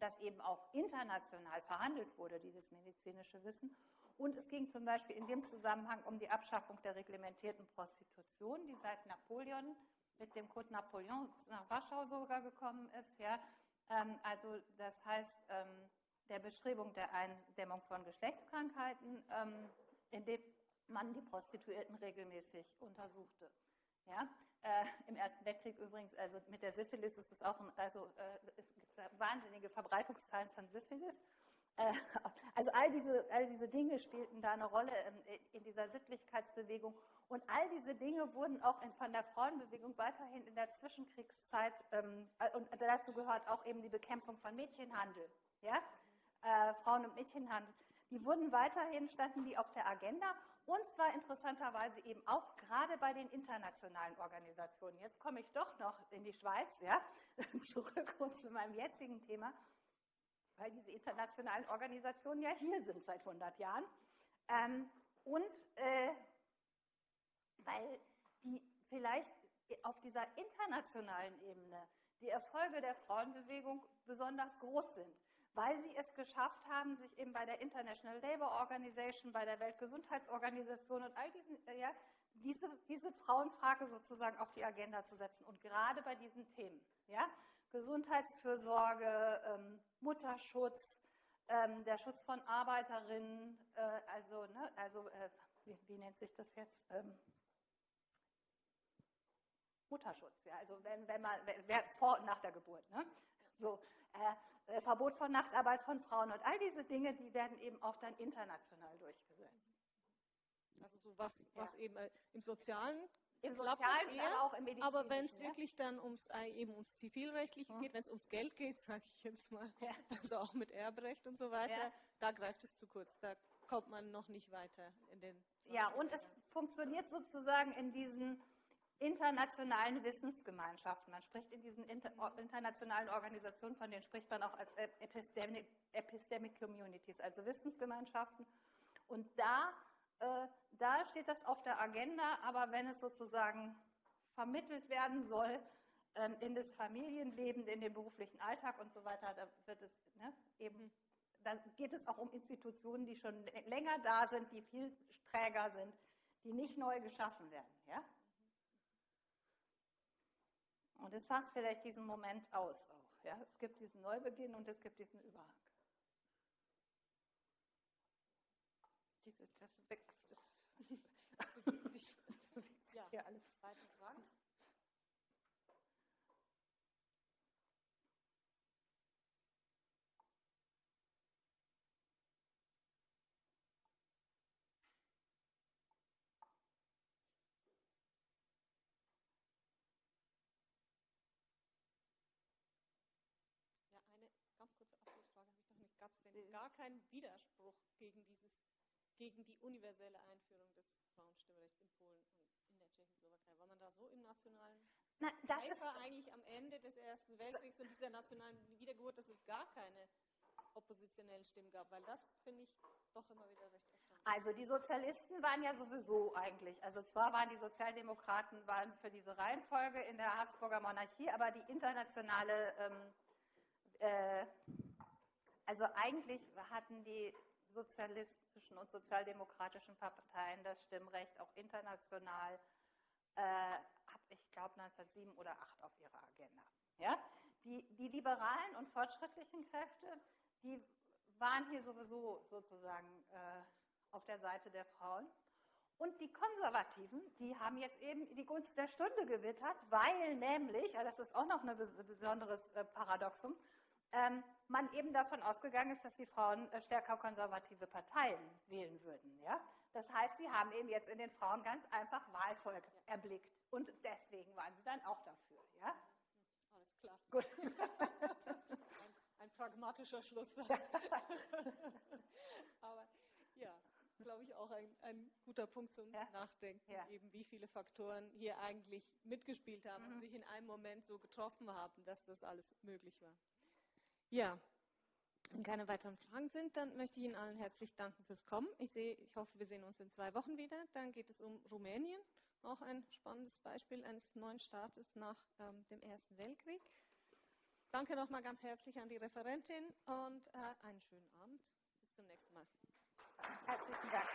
das eben auch international verhandelt wurde, dieses medizinische Wissen. Und es ging zum Beispiel in dem Zusammenhang um die Abschaffung der reglementierten Prostitution, die seit Napoleon mit dem Code Napoleon nach Warschau sogar gekommen ist. Ja. Ähm, also das heißt, ähm, der Bestrebung der Eindämmung von Geschlechtskrankheiten, ähm, indem man die Prostituierten regelmäßig untersuchte. Ja? Äh, Im Ersten Weltkrieg übrigens, also mit der Syphilis ist es auch, ein, also äh, wahnsinnige Verbreitungszahlen von Syphilis. Äh, also all diese, all diese Dinge spielten da eine Rolle in, in dieser Sittlichkeitsbewegung. Und all diese Dinge wurden auch in, von der Frauenbewegung weiterhin in der Zwischenkriegszeit, ähm, äh, und dazu gehört auch eben die Bekämpfung von Mädchenhandel. Ja? Äh, Frauen- und Mädchenhandel. Die wurden weiterhin, standen die auf der Agenda und zwar interessanterweise eben auch gerade bei den internationalen Organisationen. Jetzt komme ich doch noch in die Schweiz, ja, zurück zu meinem jetzigen Thema, weil diese internationalen Organisationen ja hier sind seit 100 Jahren. Ähm, und äh, weil die vielleicht auf dieser internationalen Ebene die Erfolge der Frauenbewegung besonders groß sind weil sie es geschafft haben, sich eben bei der International Labour Organization, bei der Weltgesundheitsorganisation und all diesen, äh, ja, diese, diese Frauenfrage sozusagen auf die Agenda zu setzen und gerade bei diesen Themen, ja, Gesundheitsfürsorge, ähm, Mutterschutz, ähm, der Schutz von Arbeiterinnen, äh, also, ne, also äh, wie, wie, nennt sich das jetzt? Ähm, Mutterschutz, ja, also wenn, wenn man, wer, vor und nach der Geburt, ne? So, äh, Verbot von Nachtarbeit von Frauen und all diese Dinge, die werden eben auch dann international durchgesetzt. Also so was, was eben äh, im Sozialen im Sozialen, eher, aber auch im Medizinischen. Aber wenn es ja? wirklich dann ums, äh, eben ums Zivilrechtliche mhm. geht, wenn es ums Geld geht, sage ich jetzt mal, ja. also auch mit Erbrecht und so weiter, ja. da greift es zu kurz. Da kommt man noch nicht weiter in den. Ja, und es funktioniert sozusagen in diesen internationalen Wissensgemeinschaften. Man spricht in diesen inter internationalen Organisationen, von denen spricht man auch als Epistemic, Epistemic Communities, also Wissensgemeinschaften. Und da äh, da steht das auf der Agenda, aber wenn es sozusagen vermittelt werden soll ähm, in das Familienleben, in den beruflichen Alltag und so weiter, da wird es ne, eben, da geht es auch um Institutionen, die schon länger da sind, die viel träger sind, die nicht neu geschaffen werden. Ja? Und es macht vielleicht diesen Moment aus auch. Ja? Es gibt diesen Neubeginn und es gibt diesen Überhang. Diese, das, weg, das ja. hier alles. Weitere Fragen? Ja, eine ganz kurze Abschlussfrage habe ich noch nicht. Gab es denn gar keinen Widerspruch gegen dieses gegen die universelle Einführung des Frauenstimmrechts in Polen und in der Tschechoslowakei. War man da so im nationalen Na, das Eifer eigentlich am Ende des Ersten Weltkriegs und dieser nationalen Wiedergeburt, dass es gar keine oppositionellen Stimmen gab? Weil das finde ich doch immer wieder recht erstaunlich. Also die Sozialisten waren ja sowieso eigentlich, also zwar waren die Sozialdemokraten waren für diese Reihenfolge in der Habsburger Monarchie, aber die internationale, ähm, äh, also eigentlich hatten die sozialistischen und sozialdemokratischen Parteien das Stimmrecht auch international äh, ab, ich glaube, 1907 oder 8 auf ihrer Agenda. Ja? Die, die liberalen und fortschrittlichen Kräfte, die waren hier sowieso sozusagen äh, auf der Seite der Frauen. Und die Konservativen, die haben jetzt eben die Gunst der Stunde gewittert, weil nämlich, das ist auch noch ein besonderes äh, Paradoxum, ähm, man eben davon ausgegangen ist, dass die Frauen äh, stärker konservative Parteien wählen würden. Ja? Das heißt, sie haben eben jetzt in den Frauen ganz einfach Wahlvolk erblickt. Und deswegen waren sie dann auch dafür. Ja? Alles klar. Gut. ein, ein pragmatischer Schluss. Aber ja, glaube ich, auch ein, ein, guter Punkt zum ja. Nachdenken, ja. eben wie viele Faktoren hier eigentlich mitgespielt haben mhm. und sich in einem Moment so getroffen haben, dass das alles möglich war. Ja, wenn keine weiteren Fragen sind, dann möchte ich Ihnen allen herzlich danken fürs Kommen. Ich, sehe, ich hoffe, wir sehen uns in zwei Wochen wieder. Dann geht es um Rumänien, auch ein spannendes Beispiel eines neuen Staates nach ähm, dem Ersten Weltkrieg. Danke nochmal ganz herzlich an die Referentin und äh, einen schönen Abend. Bis zum nächsten Mal. Herzlichen Dank.